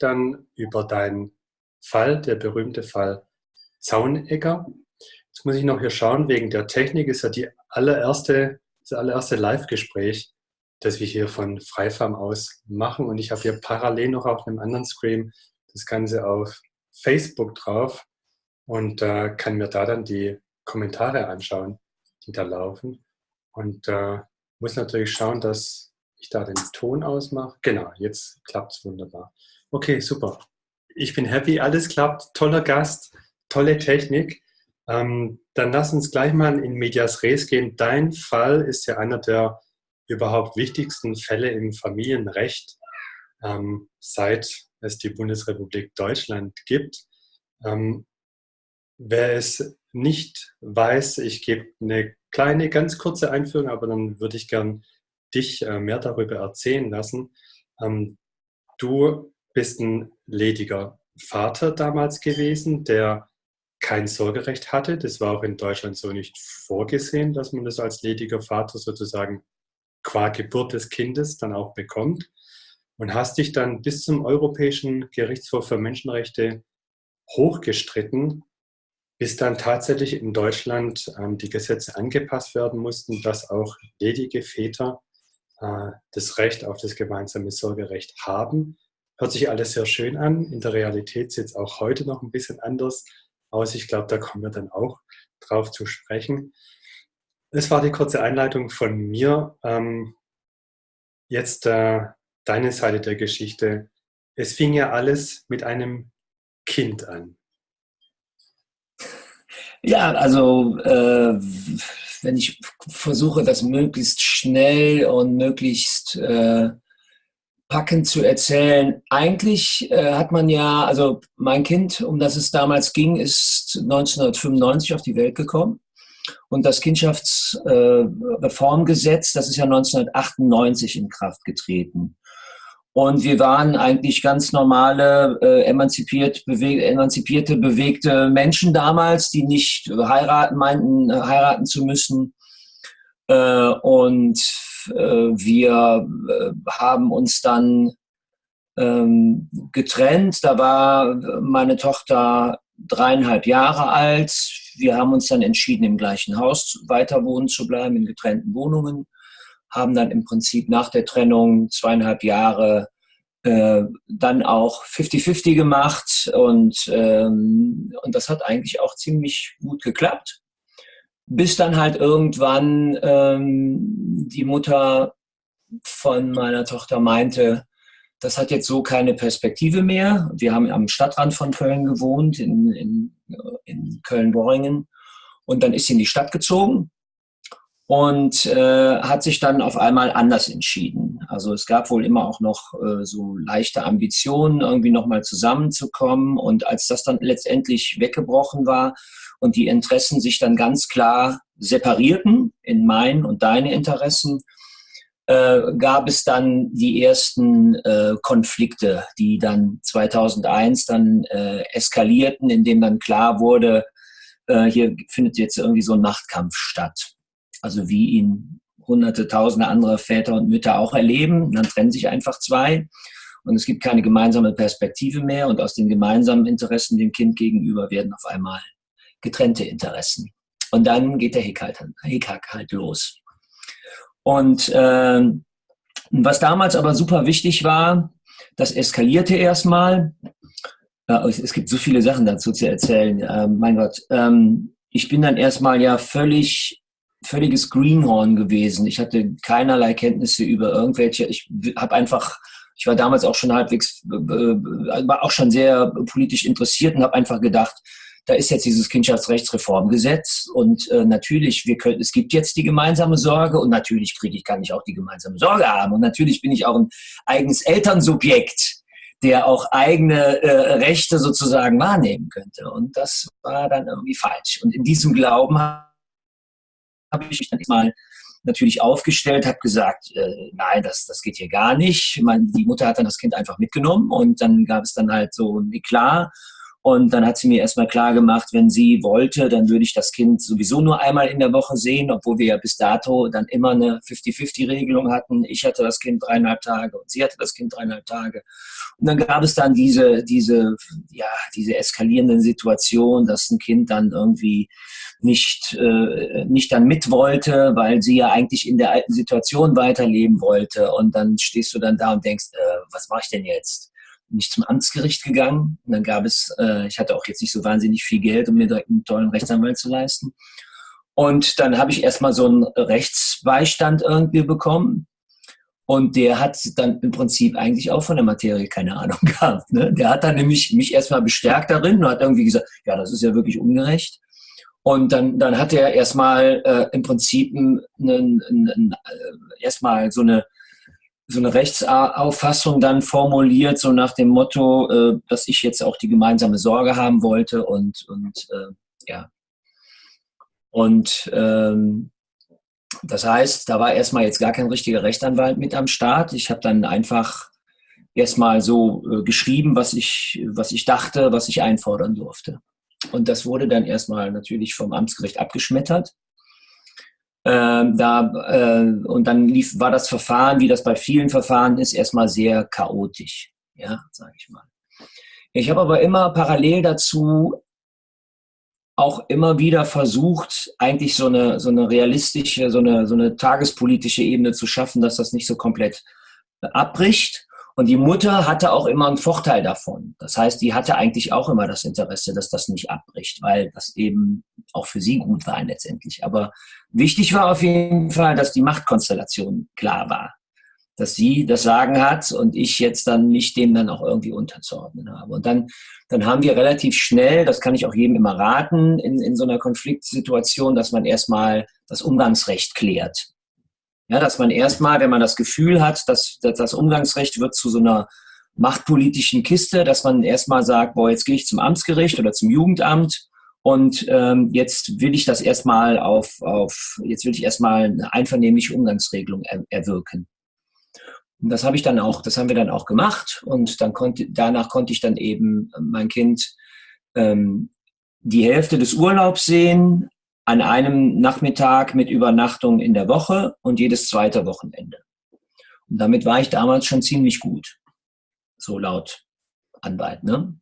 dann über deinen Fall, der berühmte Fall Zaunegger. Jetzt muss ich noch hier schauen, wegen der Technik ist ja die allererste, das allererste Live-Gespräch, das wir hier von Freifarm aus machen. Und ich habe hier parallel noch auf einem anderen Screen das Ganze auf Facebook drauf und äh, kann mir da dann die Kommentare anschauen, die da laufen. Und äh, muss natürlich schauen, dass ich da den Ton ausmache. Genau, jetzt klappt es wunderbar. Okay, super. Ich bin happy, alles klappt. Toller Gast, tolle Technik. Ähm, dann lass uns gleich mal in Medias Res gehen. Dein Fall ist ja einer der überhaupt wichtigsten Fälle im Familienrecht, ähm, seit es die Bundesrepublik Deutschland gibt. Ähm, wer es nicht weiß, ich gebe eine kleine, ganz kurze Einführung, aber dann würde ich gern dich äh, mehr darüber erzählen lassen. Ähm, du bist ein lediger Vater damals gewesen, der kein Sorgerecht hatte. Das war auch in Deutschland so nicht vorgesehen, dass man das als lediger Vater sozusagen qua Geburt des Kindes dann auch bekommt. Und hast dich dann bis zum Europäischen Gerichtshof für Menschenrechte hochgestritten, bis dann tatsächlich in Deutschland ähm, die Gesetze angepasst werden mussten, dass auch ledige Väter äh, das Recht auf das gemeinsame Sorgerecht haben Hört sich alles sehr schön an. In der Realität sieht es auch heute noch ein bisschen anders aus. Ich glaube, da kommen wir dann auch drauf zu sprechen. Das war die kurze Einleitung von mir. Ähm, jetzt äh, deine Seite der Geschichte. Es fing ja alles mit einem Kind an. Ja, also äh, wenn ich versuche, das möglichst schnell und möglichst äh, packend zu erzählen. Eigentlich äh, hat man ja, also mein Kind, um das es damals ging, ist 1995 auf die Welt gekommen. Und das Kindschaftsreformgesetz, äh, das ist ja 1998 in Kraft getreten. Und wir waren eigentlich ganz normale, äh, emanzipiert, bewe emanzipierte, bewegte Menschen damals, die nicht heiraten meinten, heiraten zu müssen. Äh, und wir äh, haben uns dann ähm, getrennt. Da war meine Tochter dreieinhalb Jahre alt. Wir haben uns dann entschieden, im gleichen Haus weiter wohnen zu bleiben, in getrennten Wohnungen. Haben dann im Prinzip nach der Trennung zweieinhalb Jahre äh, dann auch 50-50 gemacht und, ähm, und das hat eigentlich auch ziemlich gut geklappt bis dann halt irgendwann ähm, die Mutter von meiner Tochter meinte, das hat jetzt so keine Perspektive mehr. Wir haben am Stadtrand von Köln gewohnt, in, in, in Köln-Worringen. Und dann ist sie in die Stadt gezogen und äh, hat sich dann auf einmal anders entschieden. Also es gab wohl immer auch noch äh, so leichte Ambitionen, irgendwie nochmal zusammenzukommen. Und als das dann letztendlich weggebrochen war, und die Interessen sich dann ganz klar separierten in mein und deine Interessen, äh, gab es dann die ersten äh, Konflikte, die dann 2001 dann äh, eskalierten, indem dann klar wurde, äh, hier findet jetzt irgendwie so ein Machtkampf statt. Also wie ihn hunderte, tausende andere Väter und Mütter auch erleben. Dann trennen sich einfach zwei und es gibt keine gemeinsame Perspektive mehr und aus den gemeinsamen Interessen dem Kind gegenüber werden auf einmal getrennte Interessen. Und dann geht der Hickhack halt, Hickhack halt los. Und äh, was damals aber super wichtig war, das eskalierte erstmal. Äh, es gibt so viele Sachen dazu zu erzählen. Äh, mein Gott, ähm, ich bin dann erstmal ja völlig völliges Greenhorn gewesen. Ich hatte keinerlei Kenntnisse über irgendwelche. Ich habe einfach, ich war damals auch schon halbwegs, äh, äh, war auch schon sehr politisch interessiert und habe einfach gedacht, da ist jetzt dieses Kindschaftsrechtsreformgesetz und äh, natürlich, wir können, es gibt jetzt die gemeinsame Sorge und natürlich kriege ich, kann ich auch die gemeinsame Sorge haben und natürlich bin ich auch ein eigenes Elternsubjekt, der auch eigene äh, Rechte sozusagen wahrnehmen könnte. Und das war dann irgendwie falsch. Und in diesem Glauben habe ich mich dann mal natürlich aufgestellt, habe gesagt, äh, nein, das, das geht hier gar nicht. Meine, die Mutter hat dann das Kind einfach mitgenommen und dann gab es dann halt so ein Eklat Und dann hat sie mir erstmal klar gemacht, wenn sie wollte, dann würde ich das Kind sowieso nur einmal in der Woche sehen, obwohl wir ja bis dato dann immer eine 50-50-Regelung hatten. Ich hatte das Kind dreieinhalb Tage und sie hatte das Kind dreieinhalb Tage. Und dann gab es dann diese, diese, ja, diese eskalierenden Situationen, dass ein Kind dann irgendwie nicht, äh, nicht dann mit wollte, weil sie ja eigentlich in der alten Situation weiterleben wollte. Und dann stehst du dann da und denkst, äh, was mache ich denn jetzt? Bin ich zum Amtsgericht gegangen. Und dann gab es, äh, ich hatte auch jetzt nicht so wahnsinnig viel Geld, um mir direkt einen tollen Rechtsanwalt zu leisten. Und dann habe ich erstmal so einen Rechtsbeistand irgendwie bekommen. Und der hat dann im Prinzip eigentlich auch von der Materie keine Ahnung gehabt. Ne? Der hat dann nämlich mich erstmal bestärkt darin und hat irgendwie gesagt, ja, das ist ja wirklich ungerecht. Und dann, dann hat er erstmal äh, im Prinzip einen, einen, einen, äh, erstmal so eine so eine Rechtsauffassung dann formuliert, so nach dem Motto, äh, dass ich jetzt auch die gemeinsame Sorge haben wollte und, und äh, ja. Und ähm, das heißt, da war erstmal jetzt gar kein richtiger Rechtsanwalt mit am Start. Ich habe dann einfach erstmal so äh, geschrieben, was ich, was ich dachte, was ich einfordern durfte. Und das wurde dann erstmal natürlich vom Amtsgericht abgeschmettert. Ähm, da, äh, und dann lief, war das Verfahren, wie das bei vielen Verfahren ist, erstmal sehr chaotisch, ja, sage ich mal. Ich habe aber immer parallel dazu auch immer wieder versucht, eigentlich so eine, so eine realistische, so eine, so eine tagespolitische Ebene zu schaffen, dass das nicht so komplett abbricht und die Mutter hatte auch immer einen Vorteil davon. Das heißt, die hatte eigentlich auch immer das Interesse, dass das nicht abbricht, weil das eben auch für sie gut war letztendlich. Aber wichtig war auf jeden Fall, dass die Machtkonstellation klar war. Dass sie das Sagen hat und ich jetzt dann nicht dem dann auch irgendwie unterzuordnen habe. Und dann, dann haben wir relativ schnell, das kann ich auch jedem immer raten, in, in so einer Konfliktsituation, dass man erstmal das Umgangsrecht klärt. Ja, dass man erstmal, wenn man das Gefühl hat, dass, dass das Umgangsrecht wird zu so einer machtpolitischen Kiste, dass man erstmal sagt, boah, jetzt gehe ich zum Amtsgericht oder zum Jugendamt und ähm, jetzt will ich das erstmal auf, auf, jetzt will ich erstmal eine einvernehmliche Umgangsregelung er, erwirken. Und das habe ich dann auch, das haben wir dann auch gemacht und dann konnte, danach konnte ich dann eben mein Kind ähm, die Hälfte des Urlaubs sehen, an einem Nachmittag mit Übernachtung in der Woche und jedes zweite Wochenende. Und damit war ich damals schon ziemlich gut, so laut Anwalt. Ne?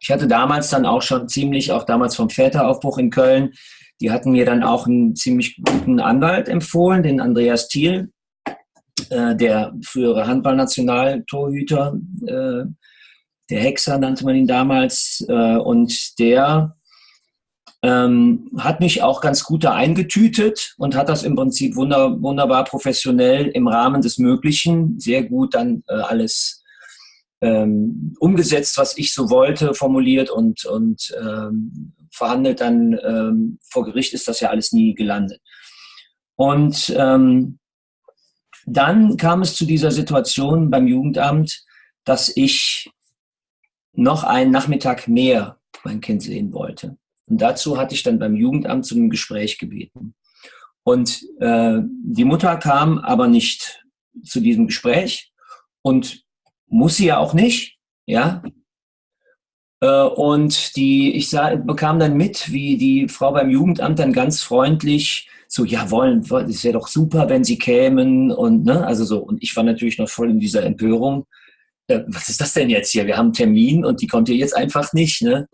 Ich hatte damals dann auch schon ziemlich, auch damals vom Väteraufbruch in Köln, die hatten mir dann auch einen ziemlich guten Anwalt empfohlen, den Andreas Thiel, äh, der frühere Handballnationaltorhüter, äh, der Hexer nannte man ihn damals, äh, und der ähm, hat mich auch ganz gut da eingetütet und hat das im Prinzip wunder, wunderbar professionell im Rahmen des Möglichen sehr gut dann äh, alles ähm, umgesetzt, was ich so wollte, formuliert und, und ähm, verhandelt dann ähm, vor Gericht ist das ja alles nie gelandet. Und ähm, dann kam es zu dieser Situation beim Jugendamt, dass ich noch einen Nachmittag mehr mein Kind sehen wollte. Und dazu hatte ich dann beim Jugendamt zu einem Gespräch gebeten. Und äh, die Mutter kam aber nicht zu diesem Gespräch und muss sie ja auch nicht, ja. Äh, und die, ich sah, bekam dann mit, wie die Frau beim Jugendamt dann ganz freundlich so, ja, wollen, es wäre doch super, wenn sie kämen und, ne, also so. Und ich war natürlich noch voll in dieser Empörung. Äh, was ist das denn jetzt hier? Wir haben einen Termin und die kommt hier jetzt einfach nicht, ne?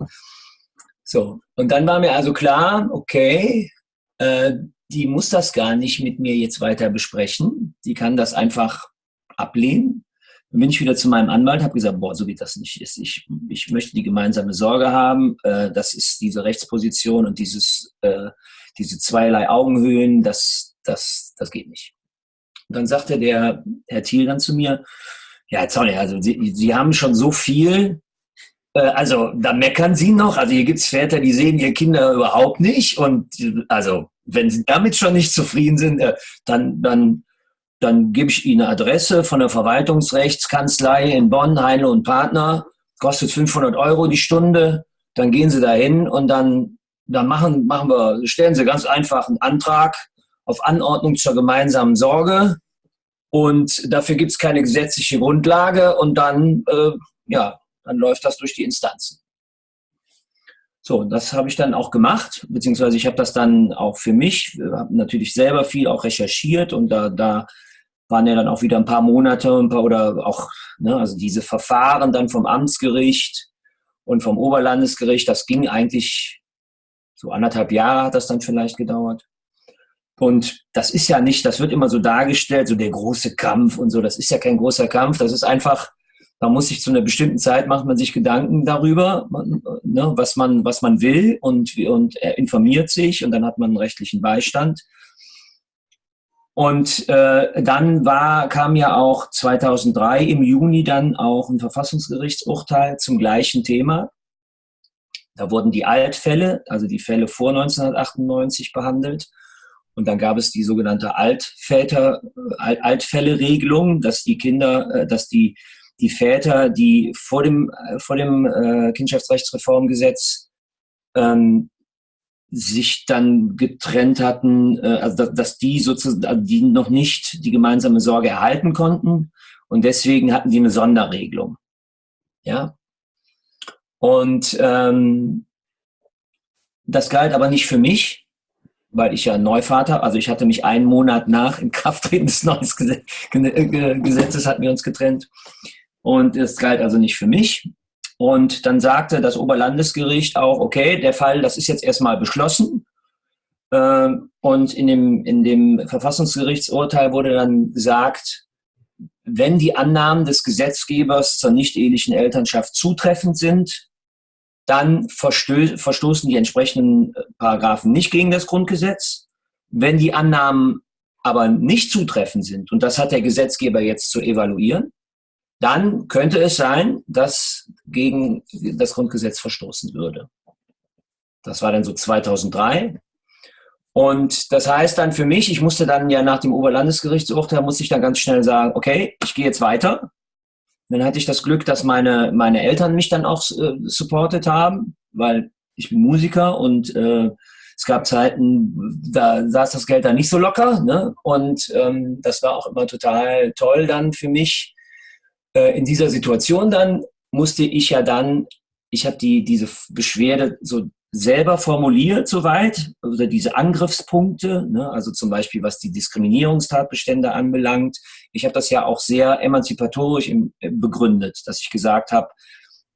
So, und dann war mir also klar, okay, äh, die muss das gar nicht mit mir jetzt weiter besprechen. Die kann das einfach ablehnen. Dann bin ich wieder zu meinem Anwalt, habe gesagt, boah, so wie das nicht. Ich, ich möchte die gemeinsame Sorge haben. Äh, das ist diese Rechtsposition und dieses, äh, diese zweierlei Augenhöhen, das, das, das geht nicht. Und dann sagte der Herr Thiel dann zu mir, ja, jetzt also Sie, Sie haben schon so viel, also da meckern sie noch. Also hier gibt es Väter, die sehen ihre Kinder überhaupt nicht. Und also wenn sie damit schon nicht zufrieden sind, äh, dann, dann, dann gebe ich ihnen eine Adresse von der Verwaltungsrechtskanzlei in Bonn, Heinle und Partner. Kostet 500 Euro die Stunde. Dann gehen sie dahin und dann, dann machen, machen wir, stellen sie ganz einfach einen Antrag auf Anordnung zur gemeinsamen Sorge. Und dafür gibt es keine gesetzliche Grundlage. Und dann, äh, ja, dann läuft das durch die Instanzen. So, das habe ich dann auch gemacht, beziehungsweise ich habe das dann auch für mich, habe natürlich selber viel auch recherchiert und da, da waren ja dann auch wieder ein paar Monate ein paar, oder auch, ne, also diese Verfahren dann vom Amtsgericht und vom Oberlandesgericht, das ging eigentlich so anderthalb Jahre hat das dann vielleicht gedauert. Und das ist ja nicht, das wird immer so dargestellt, so der große Kampf und so. Das ist ja kein großer Kampf. Das ist einfach, da muss sich zu einer bestimmten Zeit macht man sich Gedanken darüber, ne, was man, was man will und, und er informiert sich und dann hat man einen rechtlichen Beistand. Und äh, dann war, kam ja auch 2003 im Juni dann auch ein Verfassungsgerichtsurteil zum gleichen Thema. Da wurden die Altfälle, also die Fälle vor 1998 behandelt. Und dann gab es die sogenannte Altväter, Alt, Altfälle-Regelung, dass die Kinder, äh, dass die, die Väter, die vor dem, äh, vor dem äh, Kindschaftsrechtsreformgesetz ähm, sich dann getrennt hatten, äh, also dass, dass die sozusagen, also die noch nicht die gemeinsame Sorge erhalten konnten und deswegen hatten die eine Sonderregelung. Ja. Und ähm, das galt aber nicht für mich, weil ich ja Neuvater, also ich hatte mich einen Monat nach Inkrafttreten des neuen Gesetzes hatten wir uns getrennt. Und es galt also nicht für mich. Und dann sagte das Oberlandesgericht auch, okay, der Fall, das ist jetzt erstmal beschlossen. Ähm, und in dem, in dem Verfassungsgerichtsurteil wurde dann gesagt, wenn die Annahmen des Gesetzgebers zur nicht-ehelichen Elternschaft zutreffend sind, dann verstoßen die entsprechenden äh, Paragraphen nicht gegen das Grundgesetz. Wenn die Annahmen aber nicht zutreffend sind, und das hat der Gesetzgeber jetzt zu evaluieren, dann könnte es sein, dass gegen das Grundgesetz verstoßen würde. Das war dann so 2003. Und das heißt dann für mich, ich musste dann ja nach dem Oberlandesgerichtsurteil, musste ich dann ganz schnell sagen, okay, ich gehe jetzt weiter. Dann hatte ich das Glück, dass meine, meine Eltern mich dann auch äh, supportet haben, weil ich bin Musiker und äh, es gab Zeiten, da saß das Geld dann nicht so locker. Ne? Und ähm, das war auch immer total toll dann für mich. Äh, in dieser Situation dann musste ich ja dann, ich habe die, diese Beschwerde so selber formuliert soweit, oder diese Angriffspunkte, ne, also zum Beispiel was die Diskriminierungstatbestände anbelangt. Ich habe das ja auch sehr emanzipatorisch im, äh, begründet, dass ich gesagt habe,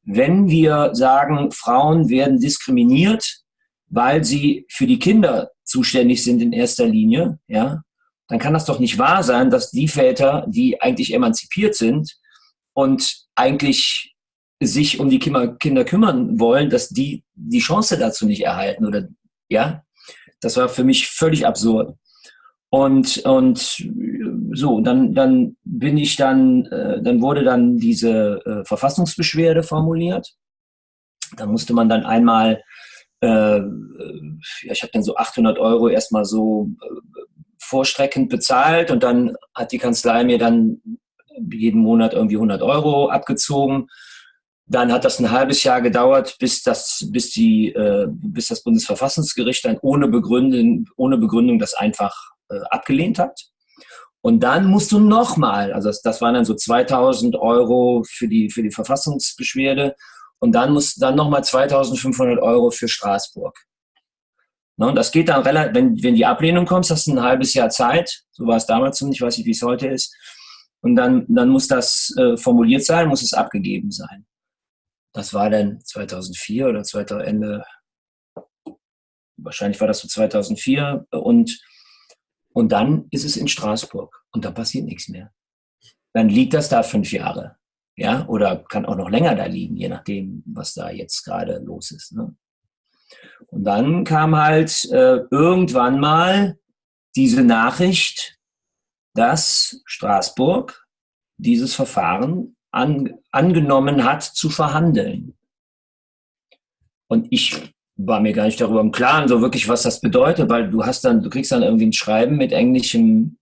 wenn wir sagen, Frauen werden diskriminiert, weil sie für die Kinder zuständig sind in erster Linie, ja, dann kann das doch nicht wahr sein, dass die Väter, die eigentlich emanzipiert sind und eigentlich sich um die Kinder kümmern wollen, dass die die Chance dazu nicht erhalten oder ja, das war für mich völlig absurd. Und, und so, dann, dann bin ich dann, äh, dann wurde dann diese äh, Verfassungsbeschwerde formuliert. Da musste man dann einmal, äh, ja, ich habe dann so 800 Euro erstmal so äh, vorstreckend bezahlt und dann hat die Kanzlei mir dann jeden Monat irgendwie 100 Euro abgezogen dann hat das ein halbes Jahr gedauert, bis das, bis die, äh, bis das Bundesverfassungsgericht dann ohne Begründung, ohne Begründung das einfach äh, abgelehnt hat. Und dann musst du nochmal, also das, das waren dann so 2000 Euro für die, für die Verfassungsbeschwerde und dann musst dann nochmal 2500 Euro für Straßburg. Ne, und das geht dann relativ, wenn, wenn die Ablehnung kommt, hast du ein halbes Jahr Zeit, so war es damals zumindest, ich weiß nicht, wie es heute ist, und dann, dann muss das äh, formuliert sein, muss es abgegeben sein das war dann 2004 oder 2000, Ende, wahrscheinlich war das so 2004 und, und dann ist es in Straßburg und da passiert nichts mehr. Dann liegt das da fünf Jahre. Ja, oder kann auch noch länger da liegen, je nachdem, was da jetzt gerade los ist. Ne? Und dann kam halt äh, irgendwann mal diese Nachricht, dass Straßburg dieses Verfahren an, angenommen hat zu verhandeln. Und ich war mir gar nicht darüber im Klaren, so wirklich, was das bedeutet, weil du hast dann, du kriegst dann irgendwie ein Schreiben mit englischem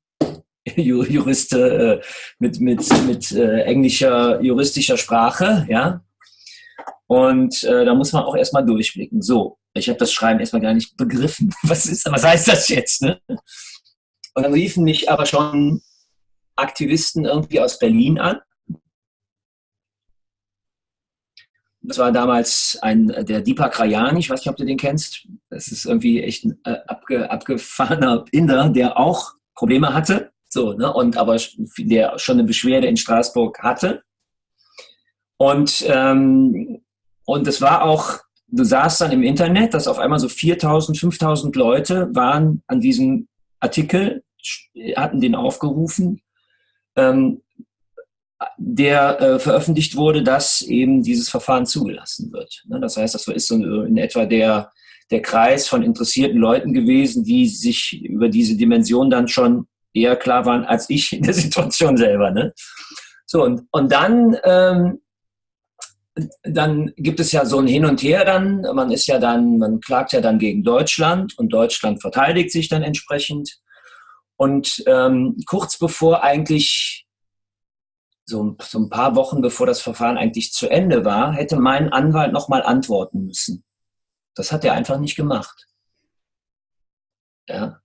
Juriste, äh, mit, mit, mit äh, englischer juristischer Sprache, ja. Und äh, da muss man auch erstmal durchblicken. So, ich habe das Schreiben erstmal gar nicht begriffen. Was ist, was heißt das jetzt? Ne? Und dann riefen mich aber schon Aktivisten irgendwie aus Berlin an das war damals ein, der Deepak Rayani, ich weiß nicht, ob du den kennst. Das ist irgendwie echt ein äh, abge, abgefahrener Inder, der auch Probleme hatte, so, ne, und aber der schon eine Beschwerde in Straßburg hatte. Und, ähm, und es war auch, du sahst dann im Internet, dass auf einmal so 4000, 5000 Leute waren an diesem Artikel, hatten den aufgerufen, ähm, der äh, veröffentlicht wurde, dass eben dieses Verfahren zugelassen wird. Ne? Das heißt, das ist so in etwa der, der Kreis von interessierten Leuten gewesen, die sich über diese Dimension dann schon eher klar waren als ich in der Situation selber. Ne? So, und, und dann, ähm, dann gibt es ja so ein Hin und Her dann. Man ist ja dann, man klagt ja dann gegen Deutschland und Deutschland verteidigt sich dann entsprechend. Und ähm, kurz bevor eigentlich so, so ein paar Wochen bevor das Verfahren eigentlich zu Ende war, hätte mein Anwalt nochmal antworten müssen. Das hat er einfach nicht gemacht. Ja.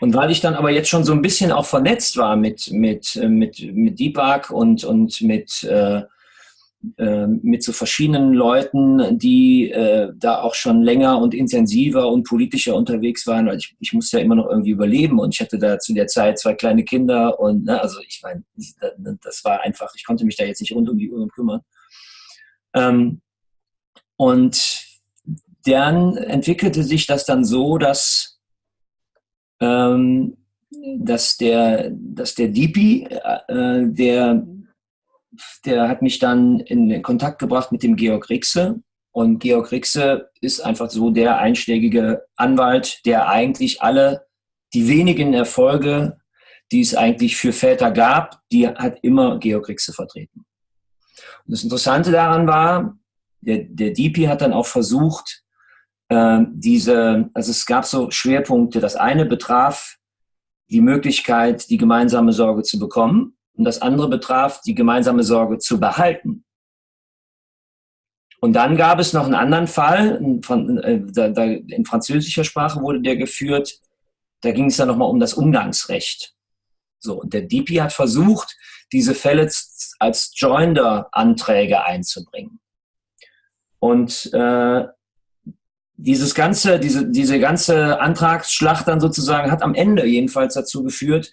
Und weil ich dann aber jetzt schon so ein bisschen auch vernetzt war mit, mit, mit, mit Deepak und, und mit, äh, mit so verschiedenen Leuten, die äh, da auch schon länger und intensiver und politischer unterwegs waren. Weil ich, ich musste ja immer noch irgendwie überleben und ich hatte da zu der Zeit zwei kleine Kinder und ne, also ich meine, das war einfach, ich konnte mich da jetzt nicht rund um die Uhr kümmern. Ähm, und dann entwickelte sich das dann so, dass, ähm, dass der, dass der DP, äh, der der hat mich dann in Kontakt gebracht mit dem Georg Rixe. Und Georg Rixe ist einfach so der einschlägige Anwalt, der eigentlich alle die wenigen Erfolge, die es eigentlich für Väter gab, die hat immer Georg Rixe vertreten. Und das Interessante daran war, der, der DP hat dann auch versucht, äh, diese, also es gab so Schwerpunkte. Das eine betraf die Möglichkeit, die gemeinsame Sorge zu bekommen und das andere betraf, die gemeinsame Sorge zu behalten. Und dann gab es noch einen anderen Fall, äh, in französischer Sprache wurde der geführt, da ging es dann nochmal um das Umgangsrecht. So, und der DP hat versucht, diese Fälle als Joinder-Anträge einzubringen. Und äh, dieses ganze, diese, diese ganze Antragsschlacht dann sozusagen hat am Ende jedenfalls dazu geführt,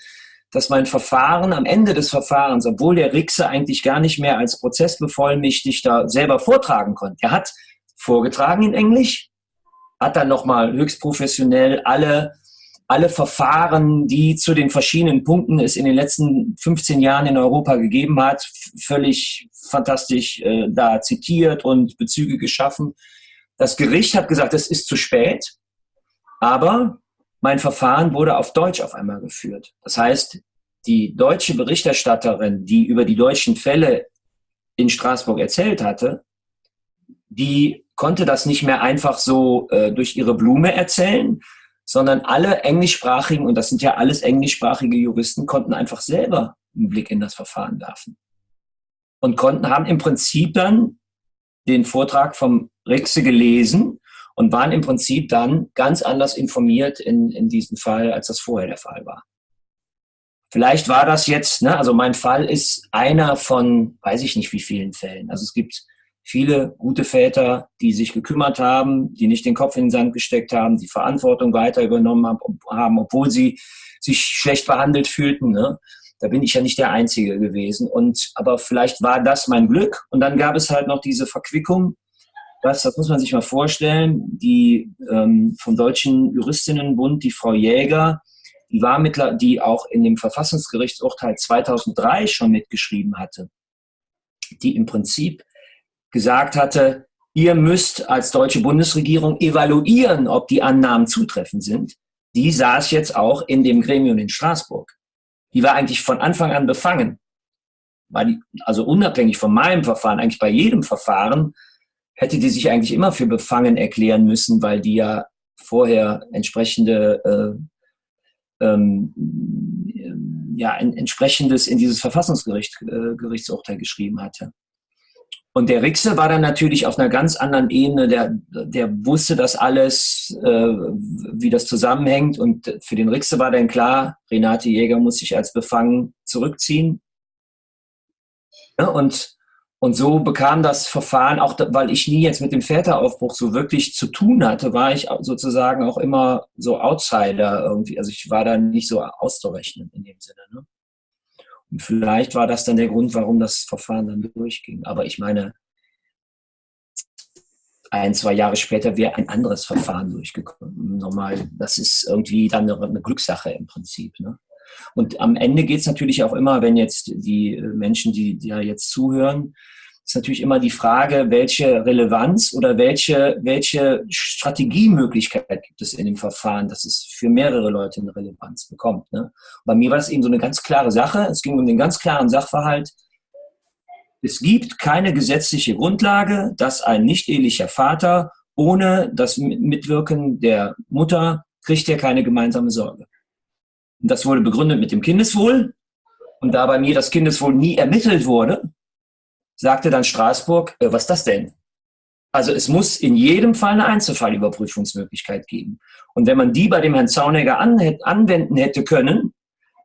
dass mein Verfahren am Ende des Verfahrens, obwohl der Rixe eigentlich gar nicht mehr als Prozessbevollmächtigter selber vortragen konnte, er hat vorgetragen in Englisch, hat dann nochmal höchst professionell alle, alle Verfahren, die zu den verschiedenen Punkten es in den letzten 15 Jahren in Europa gegeben hat, völlig fantastisch äh, da zitiert und Bezüge geschaffen. Das Gericht hat gesagt, es ist zu spät, aber mein Verfahren wurde auf Deutsch auf einmal geführt. Das heißt, die deutsche Berichterstatterin, die über die deutschen Fälle in Straßburg erzählt hatte, die konnte das nicht mehr einfach so äh, durch ihre Blume erzählen, sondern alle englischsprachigen, und das sind ja alles englischsprachige Juristen, konnten einfach selber einen Blick in das Verfahren werfen. Und konnten, haben im Prinzip dann den Vortrag vom Rixe gelesen und waren im Prinzip dann ganz anders informiert in, in diesem Fall, als das vorher der Fall war. Vielleicht war das jetzt, ne, also mein Fall ist einer von, weiß ich nicht wie vielen Fällen. Also es gibt viele gute Väter, die sich gekümmert haben, die nicht den Kopf in den Sand gesteckt haben, die Verantwortung weiter übernommen haben, obwohl sie sich schlecht behandelt fühlten. Ne? Da bin ich ja nicht der Einzige gewesen. Und aber vielleicht war das mein Glück. Und dann gab es halt noch diese Verquickung das, das muss man sich mal vorstellen, die ähm, vom Deutschen Juristinnenbund, die Frau Jäger, die war mittler, die auch in dem Verfassungsgerichtsurteil 2003 schon mitgeschrieben hatte, die im Prinzip gesagt hatte, ihr müsst als deutsche Bundesregierung evaluieren, ob die Annahmen zutreffend sind. Die saß jetzt auch in dem Gremium in Straßburg. Die war eigentlich von Anfang an befangen. Die, also unabhängig von meinem Verfahren, eigentlich bei jedem Verfahren hätte die sich eigentlich immer für befangen erklären müssen, weil die ja vorher entsprechende äh, ähm, ja, ein entsprechendes in dieses Verfassungsgerichtsurteil äh, geschrieben hatte. Und der Rixe war dann natürlich auf einer ganz anderen Ebene, der, der wusste das alles, äh, wie das zusammenhängt. Und für den Rixe war dann klar, Renate Jäger muss sich als befangen zurückziehen. Ja, und und so bekam das Verfahren, auch weil ich nie jetzt mit dem Väteraufbruch so wirklich zu tun hatte, war ich sozusagen auch immer so Outsider irgendwie. Also ich war da nicht so auszurechnen in dem Sinne. Ne? Und vielleicht war das dann der Grund, warum das Verfahren dann durchging. Aber ich meine, ein, zwei Jahre später wäre ein anderes Verfahren durchgekommen. Normal, das ist irgendwie dann eine, Glückssache im Prinzip. Ne? Und am Ende geht es natürlich auch immer, wenn jetzt die Menschen, die, ja jetzt zuhören, ist natürlich immer die Frage, welche Relevanz oder welche, welche Strategiemöglichkeit gibt es in dem Verfahren, dass es für mehrere Leute eine Relevanz bekommt. Ne? Bei mir war das eben so eine ganz klare Sache. Es ging um den ganz klaren Sachverhalt. Es gibt keine gesetzliche Grundlage, dass ein nicht-ehelicher Vater ohne das Mitwirken der Mutter kriegt er keine gemeinsame Sorge. Und das wurde begründet mit dem Kindeswohl. Und da bei mir das Kindeswohl nie ermittelt wurde, sagte dann Straßburg, äh, was ist das denn? Also es muss in jedem Fall eine Einzelfallüberprüfungsmöglichkeit geben. Und wenn man die bei dem Herrn Zaunegger an, anwenden hätte können,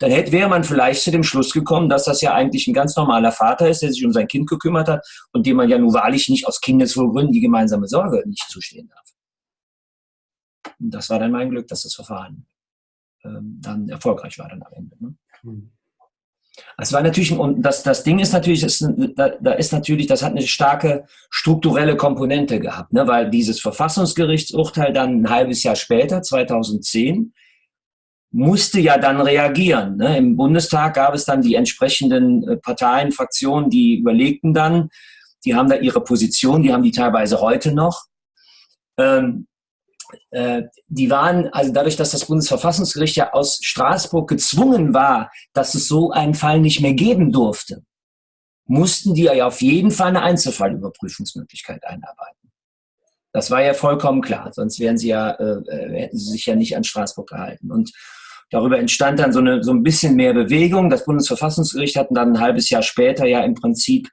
dann hätte, wäre man vielleicht zu dem Schluss gekommen, dass das ja eigentlich ein ganz normaler Vater ist, der sich um sein Kind gekümmert hat und dem man ja nun wahrlich nicht aus Kindeswohlgründen die gemeinsame Sorge nicht zustehen darf. Und das war dann mein Glück, dass das Verfahren dann erfolgreich war dann am Ende. Ne? Hm. Es war natürlich, und das, das Ding ist natürlich, ist, da, da, ist natürlich, das hat eine starke strukturelle Komponente gehabt, ne? weil dieses Verfassungsgerichtsurteil dann ein halbes Jahr später, 2010, musste ja dann reagieren. Ne? Im Bundestag gab es dann die entsprechenden äh, Parteien, Fraktionen, die überlegten dann, die haben da ihre Position, die haben die teilweise heute noch. Ähm, äh, die waren, also dadurch, dass das Bundesverfassungsgericht ja aus Straßburg gezwungen war, dass es so einen Fall nicht mehr geben durfte, mussten die ja auf jeden Fall eine Einzelfallüberprüfungsmöglichkeit einarbeiten. Das war ja vollkommen klar, sonst wären sie ja, äh, äh, hätten sie sich ja nicht an Straßburg gehalten. Und darüber entstand dann so, eine, so ein bisschen mehr Bewegung. Das Bundesverfassungsgericht hat dann ein halbes Jahr später ja im Prinzip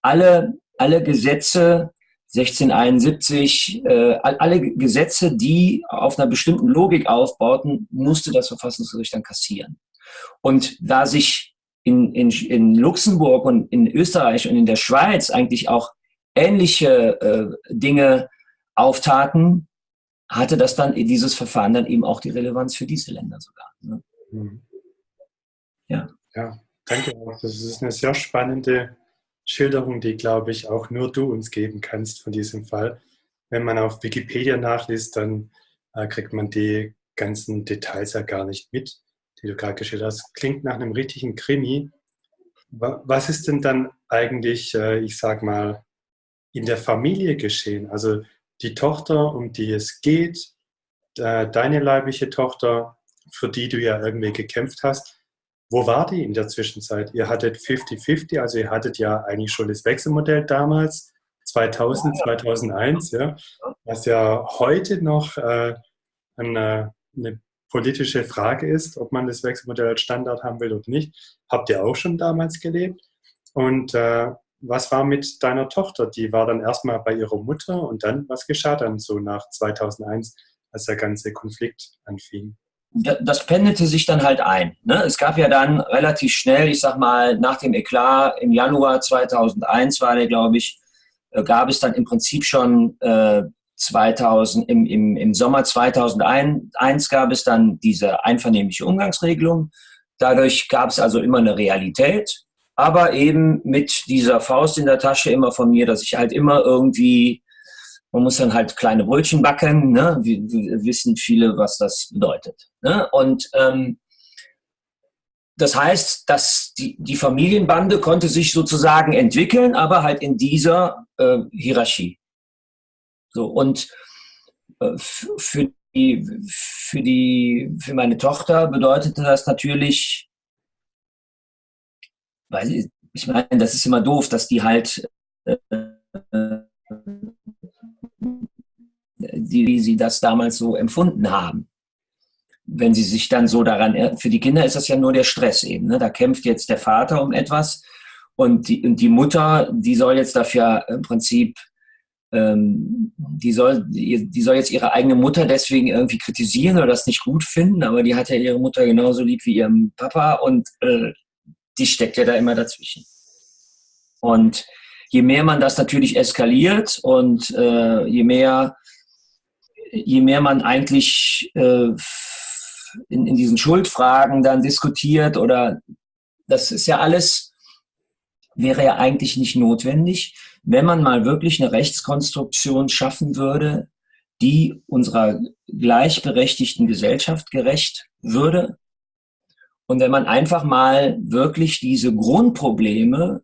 alle, alle Gesetze 1671, äh, alle Gesetze, die auf einer bestimmten Logik aufbauten, musste das Verfassungsgericht dann kassieren. Und da sich in, in, in Luxemburg und in Österreich und in der Schweiz eigentlich auch ähnliche äh, Dinge auftaten, hatte das dann dieses Verfahren dann eben auch die Relevanz für diese Länder sogar. Ne? Mhm. Ja. Ja, danke. Das ist eine sehr spannende Schilderung, die, glaube ich, auch nur du uns geben kannst von diesem Fall. Wenn man auf Wikipedia nachliest, dann äh, kriegt man die ganzen Details ja gar nicht mit, die du gerade geschildert hast. Klingt nach einem richtigen Krimi. Was ist denn dann eigentlich, äh, ich sag mal, in der Familie geschehen? Also die Tochter, um die es geht, äh, deine leibliche Tochter, für die du ja irgendwie gekämpft hast, wo war die in der Zwischenzeit? Ihr hattet 50-50, also ihr hattet ja eigentlich schon das Wechselmodell damals, 2000, 2001, ja, was ja heute noch äh, eine, eine, politische Frage ist, ob man das Wechselmodell als Standard haben will oder nicht. Habt ihr auch schon damals gelebt? Und äh, was war mit deiner Tochter? Die war dann erstmal bei ihrer Mutter und dann, was geschah dann so nach 2001, als der ganze Konflikt anfing? Das pendelte sich dann halt ein. Ne? Es gab ja dann relativ schnell, ich sag mal, nach dem Eklat im Januar 2001 war der, glaube ich, äh, gab es dann im Prinzip schon äh, 2000, im, im, im Sommer 2001 gab es dann diese einvernehmliche Umgangsregelung. Dadurch gab es also immer eine Realität, aber eben mit dieser Faust in der Tasche immer von mir, dass ich halt immer irgendwie man muss dann halt kleine Brötchen backen. Ne? Wir, wir wissen viele, was das bedeutet. Ne? Und ähm, das heißt, dass die, die Familienbande konnte sich sozusagen entwickeln, aber halt in dieser äh, Hierarchie. So und äh, für die, für die, für meine Tochter bedeutete das natürlich, weil ich, meine, das ist immer doof, dass die halt äh, die, wie sie das damals so empfunden haben. Wenn sie sich dann so daran, für die Kinder ist das ja nur der Stress eben. Ne? Da kämpft jetzt der Vater um etwas und die, und die Mutter, die soll jetzt dafür im Prinzip, ähm, die, soll, die soll jetzt ihre eigene Mutter deswegen irgendwie kritisieren oder das nicht gut finden, aber die hat ja ihre Mutter genauso lieb wie ihren Papa und äh, die steckt ja da immer dazwischen. Und je mehr man das natürlich eskaliert und äh, je mehr je mehr man eigentlich äh, in, in diesen Schuldfragen dann diskutiert oder das ist ja alles, wäre ja eigentlich nicht notwendig, wenn man mal wirklich eine Rechtskonstruktion schaffen würde, die unserer gleichberechtigten Gesellschaft gerecht würde. Und wenn man einfach mal wirklich diese Grundprobleme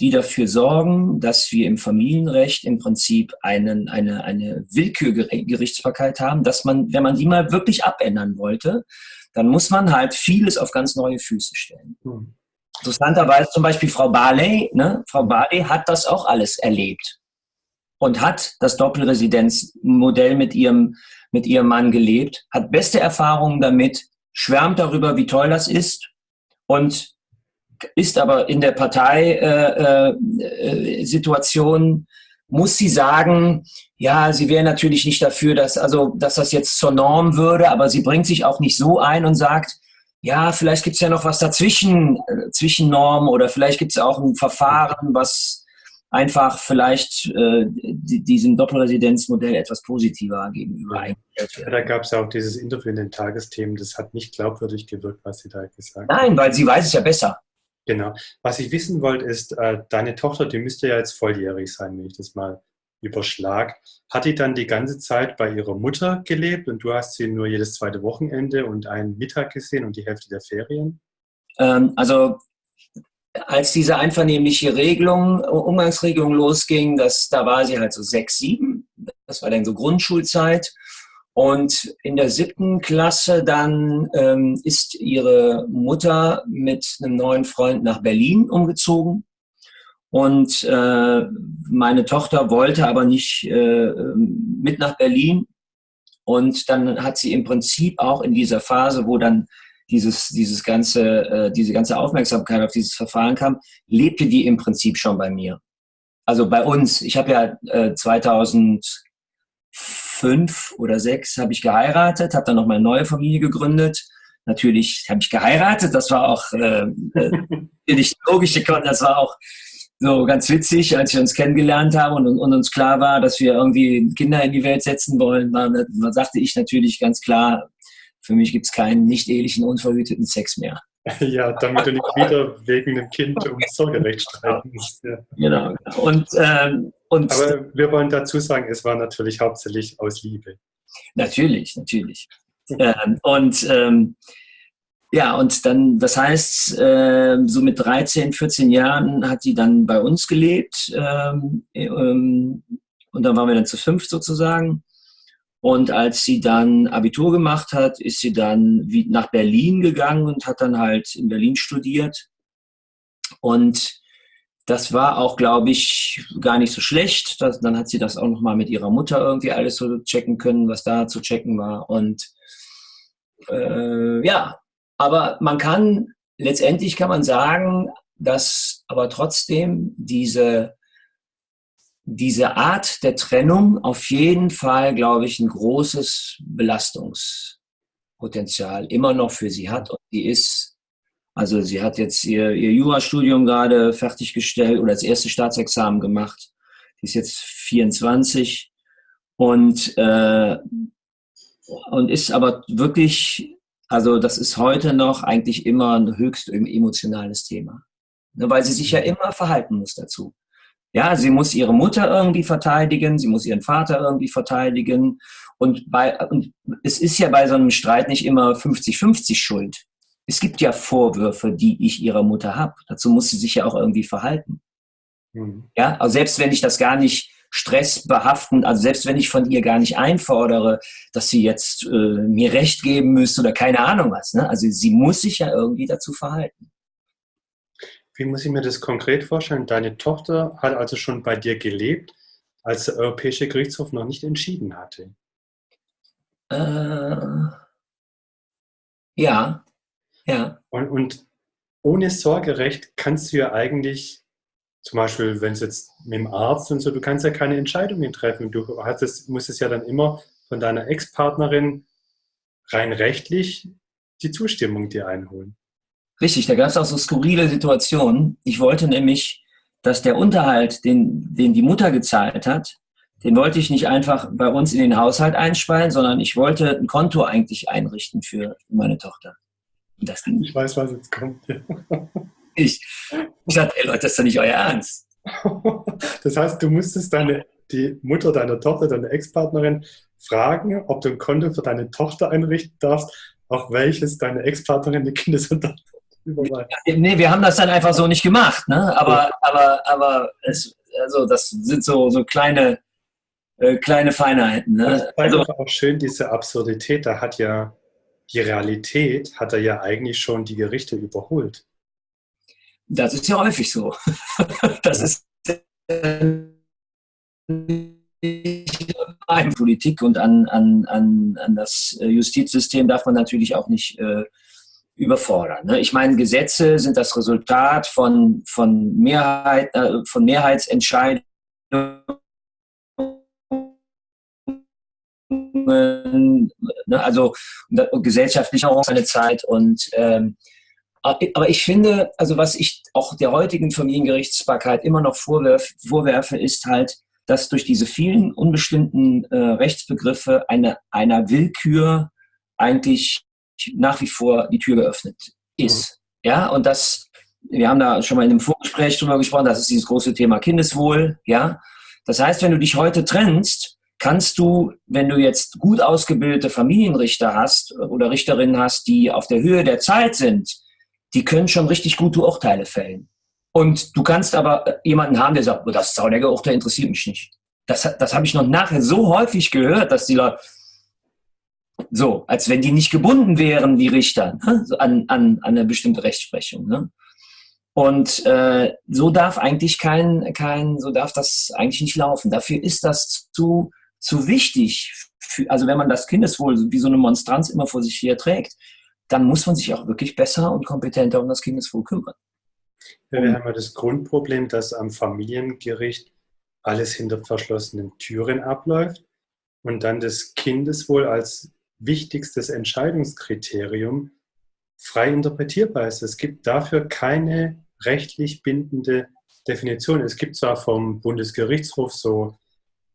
die dafür sorgen, dass wir im Familienrecht im Prinzip einen, eine, eine Willkürgerichtsbarkeit haben, dass man, wenn man die mal wirklich abändern wollte, dann muss man halt vieles auf ganz neue Füße stellen. Mhm. Interessanterweise zum Beispiel Frau Barley, ne? Frau Barley hat das auch alles erlebt und hat das Doppelresidenzmodell mit ihrem, mit ihrem Mann gelebt, hat beste Erfahrungen damit, schwärmt darüber, wie toll das ist und ist aber in der Parteisituation, äh, äh, muss sie sagen, ja, sie wäre natürlich nicht dafür, dass, also, dass das jetzt zur Norm würde, aber sie bringt sich auch nicht so ein und sagt, ja, vielleicht gibt es ja noch was dazwischen, äh, zwischen Normen oder vielleicht gibt es auch ein Verfahren, was einfach vielleicht äh, diesem Doppelresidenzmodell etwas positiver gegenüber eingestellt wird. Da gab es ja auch dieses Interview in den Tagesthemen, das hat nicht glaubwürdig gewirkt, was sie da gesagt hat. Nein, weil sie weiß es ja besser. Genau. Was ich wissen wollte, ist, äh, deine Tochter, die müsste ja jetzt volljährig sein, wenn ich das mal überschlag. Hat die dann die ganze Zeit bei ihrer Mutter gelebt und du hast sie nur jedes zweite Wochenende und einen Mittag gesehen und die Hälfte der Ferien? Ähm, also als diese einvernehmliche Regelung, Umgangsregelung losging, das, da war sie halt so sechs, sieben. Das war dann so Grundschulzeit. Und in der siebten Klasse dann ähm, ist ihre Mutter mit einem neuen Freund nach Berlin umgezogen. Und äh, meine Tochter wollte aber nicht äh, mit nach Berlin. Und dann hat sie im Prinzip auch in dieser Phase, wo dann dieses, dieses ganze, äh, diese ganze Aufmerksamkeit auf dieses Verfahren kam, lebte die im Prinzip schon bei mir. Also bei uns. Ich habe ja äh, 2000 fünf oder sechs habe ich geheiratet, habe dann noch meine neue Familie gegründet. Natürlich habe ich geheiratet, das war auch äh, nicht logisch, das war auch so ganz witzig, als wir uns kennengelernt haben und, und, uns klar war, dass wir irgendwie Kinder in die Welt setzen wollen, war, sagte ich natürlich ganz klar, für mich gibt es keinen nicht ehelichen, unverhüteten Sex mehr. Ja, damit du nicht wieder wegen einem Kind um Sorgerecht streiten musst. Ja. Genau, genau. Und, ähm, und Aber wir wollen dazu sagen, es war natürlich hauptsächlich aus Liebe. Natürlich, natürlich. ähm, und ähm, ja, und dann, das heißt, äh, so mit 13, 14 Jahren hat sie dann bei uns gelebt. Ähm, ähm, und dann waren wir dann zu fünf sozusagen. Und als sie dann Abitur gemacht hat, ist sie dann nach Berlin gegangen und hat dann halt in Berlin studiert. Und das war auch, glaube ich, gar nicht so schlecht. Das, dann hat sie das auch nochmal mit ihrer Mutter irgendwie alles so checken können, was da zu checken war. Und äh, ja, aber man kann, letztendlich kann man sagen, dass aber trotzdem diese diese Art der Trennung auf jeden Fall, glaube ich, ein großes Belastungspotenzial immer noch für sie hat. Und die ist, also sie hat jetzt ihr, ihr Jurastudium gerade fertiggestellt oder das erste Staatsexamen gemacht. Die ist jetzt 24 und, äh, und ist aber wirklich, also das ist heute noch eigentlich immer ein höchst emotionales Thema. Ne, weil sie sich ja immer verhalten muss dazu. Ja, sie muss ihre Mutter irgendwie verteidigen, sie muss ihren Vater irgendwie verteidigen. Und, bei, und es ist ja bei so einem Streit nicht immer 50-50 Schuld. Es gibt ja Vorwürfe, die ich ihrer Mutter habe. Dazu muss sie sich ja auch irgendwie verhalten. Mhm. Ja, also selbst wenn ich das gar nicht stressbehaftend, also selbst wenn ich von ihr gar nicht einfordere, dass sie jetzt äh, mir Recht geben müsste oder keine Ahnung was. Ne? Also sie muss sich ja irgendwie dazu verhalten. Wie muss ich mir das konkret vorstellen? Deine Tochter hat also schon bei dir gelebt, als der Europäische Gerichtshof noch nicht entschieden hatte. Äh, ja, ja. Und, und ohne Sorgerecht kannst du ja eigentlich, zum Beispiel, wenn es jetzt mit dem Arzt und so, du kannst ja keine Entscheidungen treffen. Du hattest, musst es ja dann immer von deiner Ex-Partnerin rein rechtlich die Zustimmung dir einholen. Richtig, da gab es auch so skurrile Situationen. Ich wollte nämlich dass der Unterhalt, den, den die Mutter gezahlt hat, den wollte ich nicht einfach bei uns in den Haushalt einspeilen, sondern ich wollte ein Konto eigentlich einrichten für meine Tochter. Das Ich weiß, was jetzt kommt. ich, ich sagte, ey Leute, das ist doch nicht euer Ernst. Das heißt, du musstest deine, die Mutter deiner Tochter, deine Ex-Partnerin, fragen, ob du ein Konto für deine Tochter einrichten darfst, auf welches deine Ex-Partnerin die Kindesunterhalt überweist. Nee, wir haben das dann einfach so nicht gemacht, ne? Aber, aber, aber es, also das sind so, so kleine, äh, kleine Feinheiten. Ne? Das zeigt also, auch schön diese Absurdität. Da hat ja die Realität, hat er ja eigentlich schon die Gerichte überholt. Das ist ja häufig so. das ist an Politik und an, an, an, an das Justizsystem darf man natürlich auch nicht äh, überfordern. Ne? Ich meine, Gesetze sind das Resultat von, von, Mehrheit, äh, von Mehrheitsentscheidungen ne? also gesellschaftlich auch seine Zeit und ähm, aber ich finde, also was ich auch der heutigen Familiengerichtsbarkeit immer noch vorwerf, vorwerfe, ist halt, dass durch diese vielen unbestimmten äh, Rechtsbegriffe eine, einer Willkür eigentlich nach wie vor die Tür geöffnet ist. Mhm. Ja, und das, wir haben da schon mal in einem Vorgespräch drüber gesprochen, das ist dieses große Thema Kindeswohl. Ja, das heißt, wenn du dich heute trennst, kannst du, wenn du jetzt gut ausgebildete Familienrichter hast oder Richterinnen hast, die auf der Höhe der Zeit sind, die können schon richtig gute Urteile fällen. Und du kannst aber jemanden haben, der sagt, oh, das Zaunegger-Urteil interessiert mich nicht. Das, das habe ich noch nachher so häufig gehört, dass die Leute, so, als wenn die nicht gebunden wären, die Richter, ne? an, an, an eine bestimmte Rechtsprechung. Ne? Und äh, so darf eigentlich kein, kein, so darf das eigentlich nicht laufen. Dafür ist das zu, zu wichtig. Für, also wenn man das Kindeswohl wie so eine Monstranz immer vor sich her trägt, dann muss man sich auch wirklich besser und kompetenter um das Kindeswohl kümmern. Ja, wir haben ja das Grundproblem, dass am Familiengericht alles hinter verschlossenen Türen abläuft und dann das Kindeswohl als wichtigstes Entscheidungskriterium frei interpretierbar ist. Es gibt dafür keine rechtlich bindende Definition. Es gibt zwar vom Bundesgerichtshof so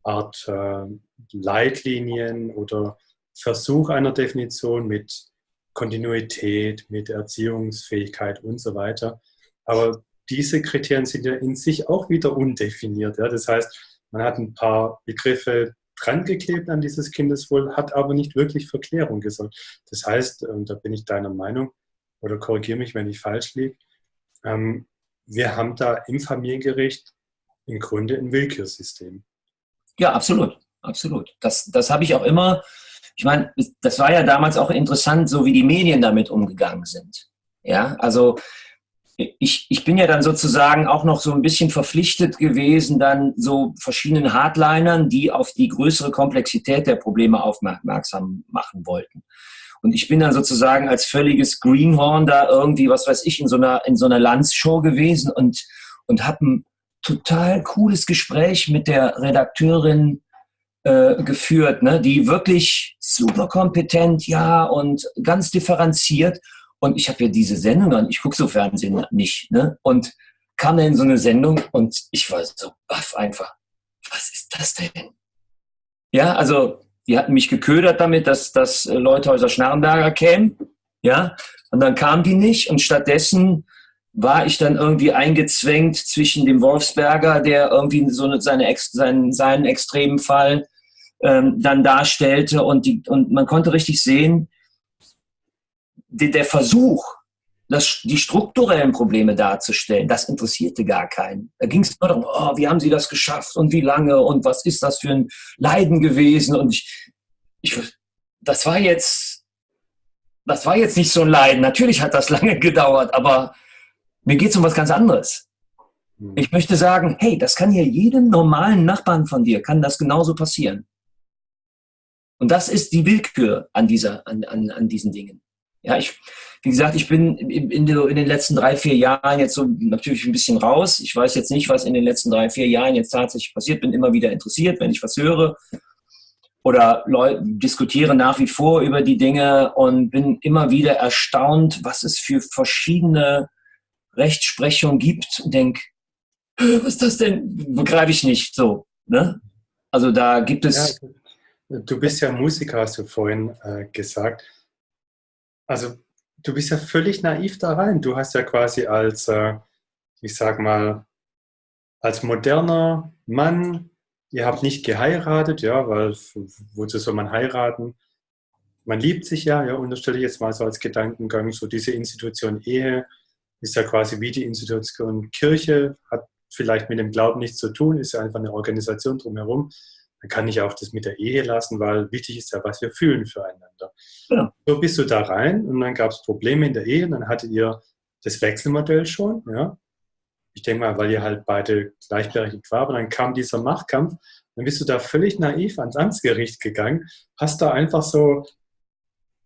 Art äh, Leitlinien oder Versuch einer Definition mit Kontinuität, mit Erziehungsfähigkeit und so weiter. Aber diese Kriterien sind ja in sich auch wieder undefiniert. Ja? Das heißt, man hat ein paar Begriffe dran geklebt an dieses Kindeswohl, hat aber nicht wirklich Verklärung gesorgt. Das heißt, und da bin ich deiner Meinung, oder korrigiere mich, wenn ich falsch liege, ähm, wir haben da im Familiengericht im Grunde ein Willkürsystem. Ja, absolut, absolut. Das, das habe ich auch immer, ich meine, das war ja damals auch interessant, so wie die Medien damit umgegangen sind. Ja, also ich, ich bin ja dann sozusagen auch noch so ein bisschen verpflichtet gewesen, dann so verschiedenen Hardlinern, die auf die größere Komplexität der Probleme aufmerksam machen wollten. Und ich bin dann sozusagen als völliges Greenhorn da irgendwie, was weiß ich, in so einer, in so einer Landshow gewesen und, und habe total cooles Gespräch mit der Redakteurin äh, geführt, ne, die wirklich super kompetent, ja, und ganz differenziert und ich habe ja diese Sendung dann, ich gucke so Fernsehen nicht, ne? Und kam in so eine Sendung und ich war so baff einfach. Was ist das denn? Ja, also die hatten mich geködert damit, dass, dass der Schnarrenberger kämen. Ja, und dann kamen die nicht und stattdessen war ich dann irgendwie eingezwängt zwischen dem Wolfsberger, der irgendwie so eine, seine, seinen, seinen extremen Fall ähm, dann darstellte und, die, und man konnte richtig sehen, der Versuch, das, die strukturellen Probleme darzustellen, das interessierte gar keinen. Da ging es nur darum, oh, wie haben Sie das geschafft und wie lange und was ist das für ein Leiden gewesen und ich, ich das war jetzt, das war jetzt nicht so ein Leiden. Natürlich hat das lange gedauert, aber mir geht es um was ganz anderes. Hm. Ich möchte sagen, hey, das kann hier jedem normalen Nachbarn von dir, kann das genauso passieren. Und das ist die Willkür an, dieser, an, an, an diesen Dingen. Ja, ich, wie gesagt, ich bin in, in, den letzten drei, vier Jahren jetzt so natürlich ein bisschen raus. Ich weiß jetzt nicht, was in den letzten drei, vier Jahren jetzt tatsächlich passiert. Bin immer wieder interessiert, wenn ich was höre oder Leute diskutiere nach wie vor über die Dinge und bin immer wieder erstaunt, was es für verschiedene Rechtsprechungen gibt und denke, was ist das denn? Begreife ich nicht so. Ne? Also da gibt es. Ja, du bist ja Musiker, hast du vorhin äh, gesagt. Also du bist ja völlig naiv da rein. Du hast ja quasi als, äh, ich sag mal, als moderner Mann, ihr habt nicht geheiratet, ja, weil wozu soll man heiraten? Man liebt sich ja, ja, unterstelle ich jetzt mal so als Gedankengang, so diese Institution Ehe ist ja quasi wie die Institution Kirche, hat vielleicht mit dem Glauben nichts zu tun, ist ja einfach eine Organisation drumherum. Dann kann ich auch das mit der Ehe lassen, weil wichtig ist ja, was wir fühlen füreinander. Ja. So bist du da rein und dann gab es Probleme in der Ehe und dann hattet ihr das Wechselmodell schon, ja. Ich denke mal, weil ihr halt beide gleichberechtigt war, aber dann kam dieser Machtkampf, dann bist du da völlig naiv ans Amtsgericht gegangen, hast da einfach so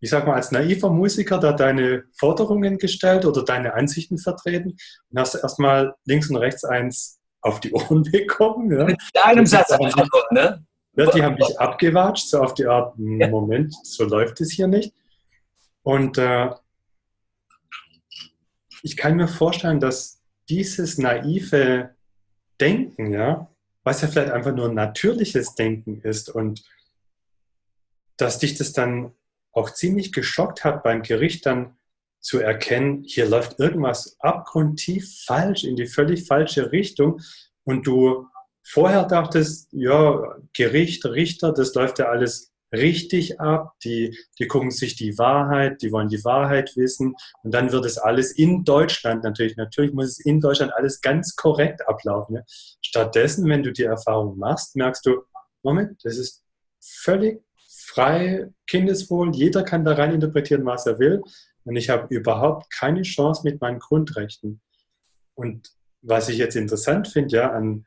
ich sag mal, als naiver Musiker da deine Forderungen gestellt oder deine Ansichten vertreten und hast erstmal links und rechts eins auf die Ohren bekommen. Ja. Mit einem Satz einfach nur, ne? Ja, die haben dich abgewatscht, so auf die Art, hm. Moment, so läuft es hier nicht. Und äh, ich kann mir vorstellen, dass dieses naive Denken, ja, was ja vielleicht einfach nur natürliches Denken ist und dass dich das dann auch ziemlich geschockt hat beim Gericht dann zu erkennen, hier läuft irgendwas abgrundtief falsch, in die völlig falsche Richtung und du vorher dachtest, ja, Gericht, Richter, das läuft ja alles richtig ab, die, die gucken sich die Wahrheit, die wollen die Wahrheit wissen und dann wird es alles in Deutschland natürlich, natürlich muss es in Deutschland alles ganz korrekt ablaufen. Ja. Stattdessen, wenn du die Erfahrung machst, merkst du, Moment, das ist völlig frei, Kindeswohl, jeder kann da rein interpretieren, was er will. Und ich habe überhaupt keine Chance mit meinen Grundrechten. Und was ich jetzt interessant finde, ja, an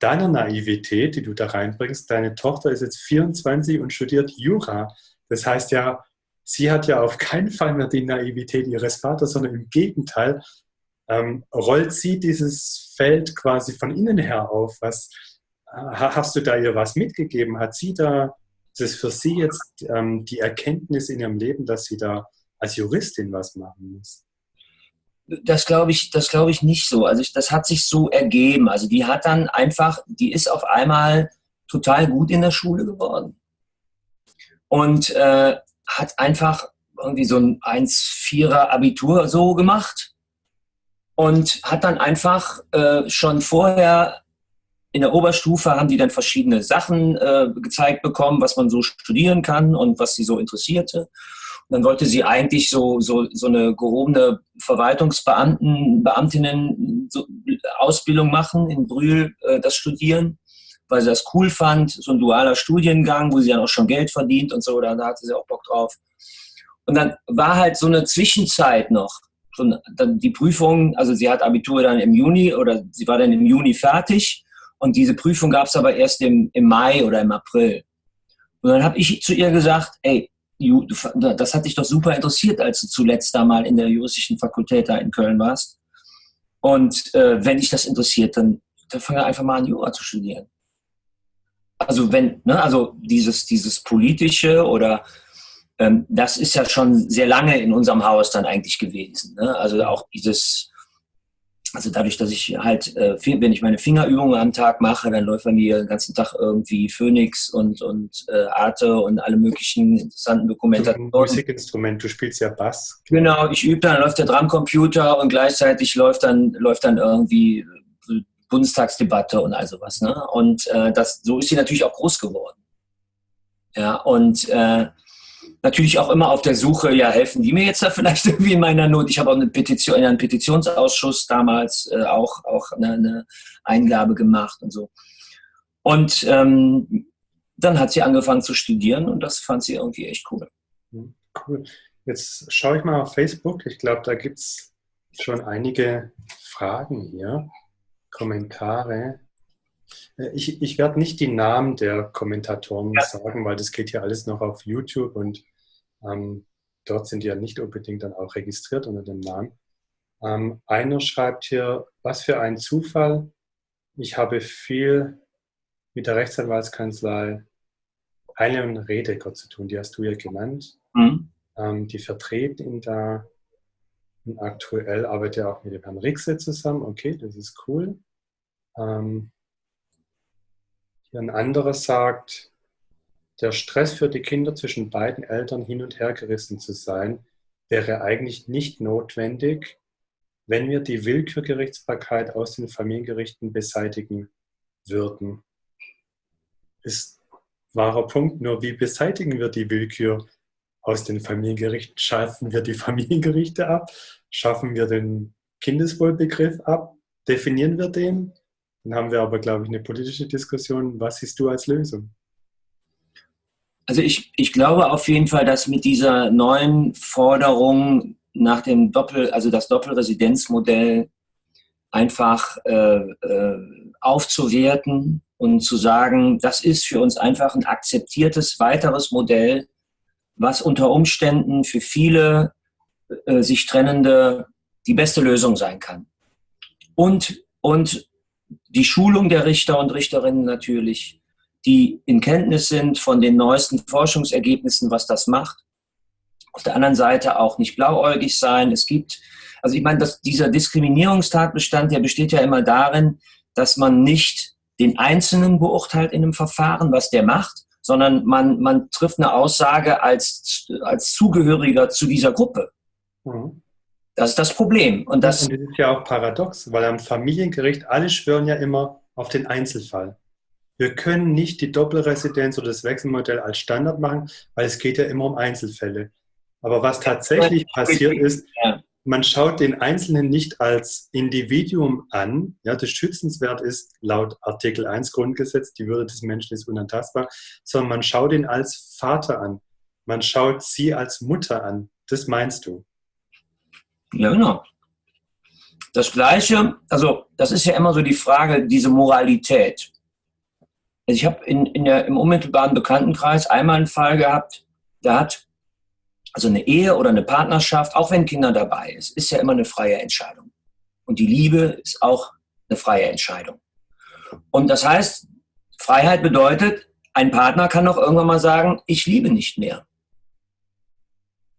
deiner Naivität, die du da reinbringst, deine Tochter ist jetzt 24 und studiert Jura. Das heißt ja, sie hat ja auf keinen Fall mehr die Naivität ihres Vaters, sondern im Gegenteil, ähm, rollt sie dieses Feld quasi von innen her auf. Was, äh, hast du da ihr was mitgegeben? Hat sie da ist es für Sie jetzt ähm, die Erkenntnis in Ihrem Leben, dass Sie da als Juristin was machen muss? Das glaube ich, das ich nicht so. Also ich, das hat sich so ergeben. Also die hat dann einfach, die ist auf einmal total gut in der Schule geworden und äh, hat einfach irgendwie so ein 1,4er Abitur so gemacht und hat dann einfach äh, schon vorher in der Oberstufe haben die dann verschiedene Sachen äh, gezeigt bekommen, was man so studieren kann und was sie so interessierte. Und dann wollte sie eigentlich so, so, so eine gehobene Verwaltungsbeamten, Beamtinnen so Ausbildung machen, in Brühl äh, das studieren, weil sie das cool fand. So ein dualer Studiengang, wo sie dann auch schon Geld verdient und so, da, hatte sie auch Bock drauf. Und dann war halt so eine Zwischenzeit noch. So, dann die Prüfung, also sie hat Abitur dann im Juni oder sie war dann im Juni fertig und diese Prüfung gab es aber erst im, im Mai oder im April. Und dann habe ich zu ihr gesagt, ey, das hat dich doch super interessiert, als du zuletzt da mal in der juristischen Fakultät da in Köln warst. Und äh, wenn dich das interessiert, dann, dann fange einfach mal an, Jura zu studieren. Also wenn, ne, also dieses, dieses politische oder ähm, das ist ja schon sehr lange in unserem Haus dann eigentlich gewesen. Ne? Also auch dieses also dadurch, dass ich halt, äh, wenn ich meine Fingerübungen am Tag mache, dann läuft bei mir den ganzen Tag irgendwie Phoenix und, und äh, Arte und alle möglichen interessanten Dokumentationen. Du Musikinstrument, du spielst ja Bass. Genau, ich übe dann, läuft der Drumcomputer und gleichzeitig läuft dann, läuft dann irgendwie Bundestagsdebatte und all sowas. Ne? Und äh, das, so ist sie natürlich auch groß geworden. Ja, und äh, natürlich auch immer auf der Suche, ja, helfen die mir jetzt da vielleicht irgendwie in meiner Not? Ich habe auch eine Petition, in einem Petitionsausschuss damals äh, auch, auch eine, eine, Eingabe gemacht und so. Und ähm, dann hat sie angefangen zu studieren und das fand sie irgendwie echt cool. Hm, cool. Jetzt schaue ich mal auf Facebook. Ich glaube, da gibt es schon einige Fragen hier, Kommentare. Äh, ich, ich werde nicht die Namen der Kommentatoren ja. sagen, weil das geht hier alles noch auf YouTube und ähm, dort sind die ja nicht unbedingt dann auch registriert unter dem Namen. Ähm, einer schreibt hier, was für ein Zufall. Ich habe viel mit der Rechtsanwaltskanzlei Eile und Redeker zu tun, die hast du ja genannt. Mhm. Ähm, die vertreten ihn da und aktuell arbeitet er auch mit dem Herrn Rixe zusammen. Okay, das ist cool. Ähm, ein anderer sagt, der Stress für die Kinder zwischen beiden Eltern hin und her gerissen zu sein, wäre eigentlich nicht notwendig, wenn wir die Willkürgerichtsbarkeit aus den Familiengerichten beseitigen würden. Ist wahrer Punkt, nur wie beseitigen wir die Willkür aus den Familiengerichten? Schaffen wir die Familiengerichte ab? Schaffen wir den Kindeswohlbegriff ab? Definieren wir den? Dann haben wir aber, glaube ich, eine politische Diskussion. Was siehst du als Lösung? Also ich, ich glaube auf jeden Fall, dass mit dieser neuen Forderung nach dem Doppel, also das Doppelresidenzmodell einfach äh, äh, aufzuwerten und zu sagen, das ist für uns einfach ein akzeptiertes weiteres Modell, was unter Umständen für viele äh, sich trennende die beste Lösung sein kann. Und, und die Schulung der Richter und Richterinnen natürlich, die in Kenntnis sind von den neuesten Forschungsergebnissen, was das macht. Auf der anderen Seite auch nicht blauäugig sein. Es gibt, also ich meine, dass dieser Diskriminierungstatbestand, der besteht ja immer darin, dass man nicht den Einzelnen beurteilt in einem Verfahren, was der macht, sondern man, man trifft eine Aussage als, als Zugehöriger zu dieser Gruppe. Mhm. Das ist das Problem. Und das, und das ist ja auch paradox, weil am Familiengericht alle schwören ja immer auf den Einzelfall. Wir können nicht die Doppelresidenz oder das Wechselmodell als Standard machen, weil es geht ja immer um Einzelfälle. Aber was tatsächlich passiert ist, man schaut den Einzelnen nicht als Individuum an. Ja, das schützenswert ist laut Artikel 1 Grundgesetz, die Würde des Menschen ist unantastbar, sondern man schaut ihn als Vater an. Man schaut sie als Mutter an. Das meinst du? Ja, genau. Das Gleiche, also das ist ja immer so die Frage, diese Moralität. Also ich habe in, in im unmittelbaren Bekanntenkreis einmal einen Fall gehabt, da hat also eine Ehe oder eine Partnerschaft, auch wenn Kinder dabei ist, ist ja immer eine freie Entscheidung. Und die Liebe ist auch eine freie Entscheidung. Und das heißt, Freiheit bedeutet, ein Partner kann auch irgendwann mal sagen, ich liebe nicht mehr.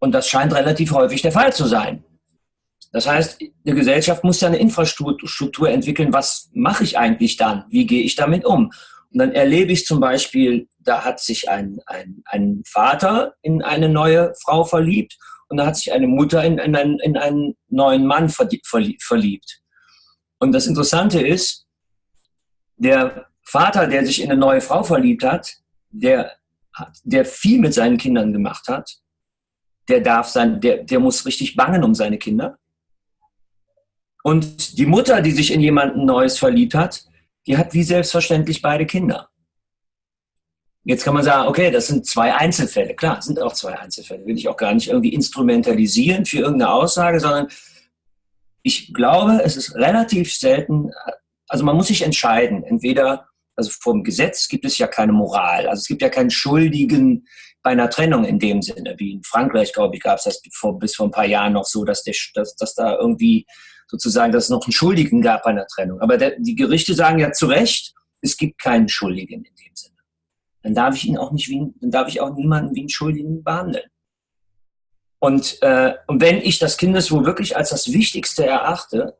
Und das scheint relativ häufig der Fall zu sein. Das heißt, eine Gesellschaft muss ja eine Infrastruktur entwickeln. Was mache ich eigentlich dann? Wie gehe ich damit um? Und dann erlebe ich zum Beispiel, da hat sich ein, ein, ein Vater in eine neue Frau verliebt und da hat sich eine Mutter in, in, einen, in einen neuen Mann verliebt. Und das Interessante ist, der Vater, der sich in eine neue Frau verliebt hat, der, der viel mit seinen Kindern gemacht hat, der darf sein, der, der muss richtig bangen um seine Kinder. Und die Mutter, die sich in jemanden Neues verliebt hat, die hat wie selbstverständlich beide Kinder. Jetzt kann man sagen, okay, das sind zwei Einzelfälle. Klar, sind auch zwei Einzelfälle. Will ich auch gar nicht irgendwie instrumentalisieren für irgendeine Aussage, sondern ich glaube, es ist relativ selten, also man muss sich entscheiden. Entweder, also vom Gesetz gibt es ja keine Moral. Also es gibt ja keinen Schuldigen bei einer Trennung in dem Sinne. Wie in Frankreich, glaube ich, gab es das vor, bis vor ein paar Jahren noch so, dass, der, dass, dass da irgendwie sozusagen, dass es noch einen Schuldigen gab bei einer Trennung. Aber der, die Gerichte sagen ja zu Recht, es gibt keinen Schuldigen in dem Sinne. Dann darf ich ihn auch nicht wie, dann darf ich auch niemanden wie einen Schuldigen behandeln. Und, äh, und wenn ich das Kindeswohl wirklich als das Wichtigste erachte,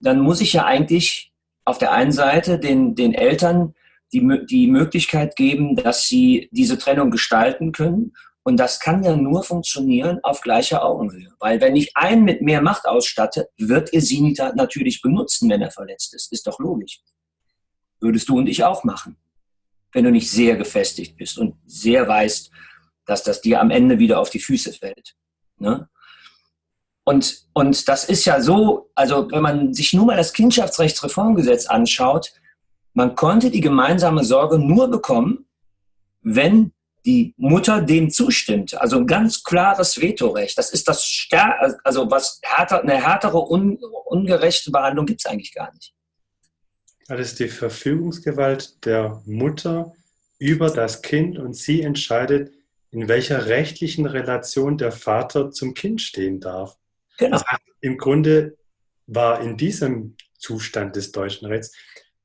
dann muss ich ja eigentlich auf der einen Seite den, den Eltern die, die Möglichkeit geben, dass sie diese Trennung gestalten können und das kann ja nur funktionieren auf gleicher Augenhöhe. Weil wenn ich einen mit mehr Macht ausstatte, wird ihr sie natürlich benutzen, wenn er verletzt ist. Ist doch logisch. Würdest du und ich auch machen. Wenn du nicht sehr gefestigt bist und sehr weißt, dass das dir am Ende wieder auf die Füße fällt. Ne? Und, und das ist ja so, also wenn man sich nur mal das Kindschaftsrechtsreformgesetz anschaut, man konnte die gemeinsame Sorge nur bekommen, wenn die Mutter dem zustimmt. Also ein ganz klares Vetorecht. Das ist das Stär also was härter, eine härtere un ungerechte Behandlung gibt es eigentlich gar nicht. Das ist die Verfügungsgewalt der Mutter über das Kind und sie entscheidet, in welcher rechtlichen Relation der Vater zum Kind stehen darf. Genau. Das heißt, Im Grunde war in diesem Zustand des deutschen Rechts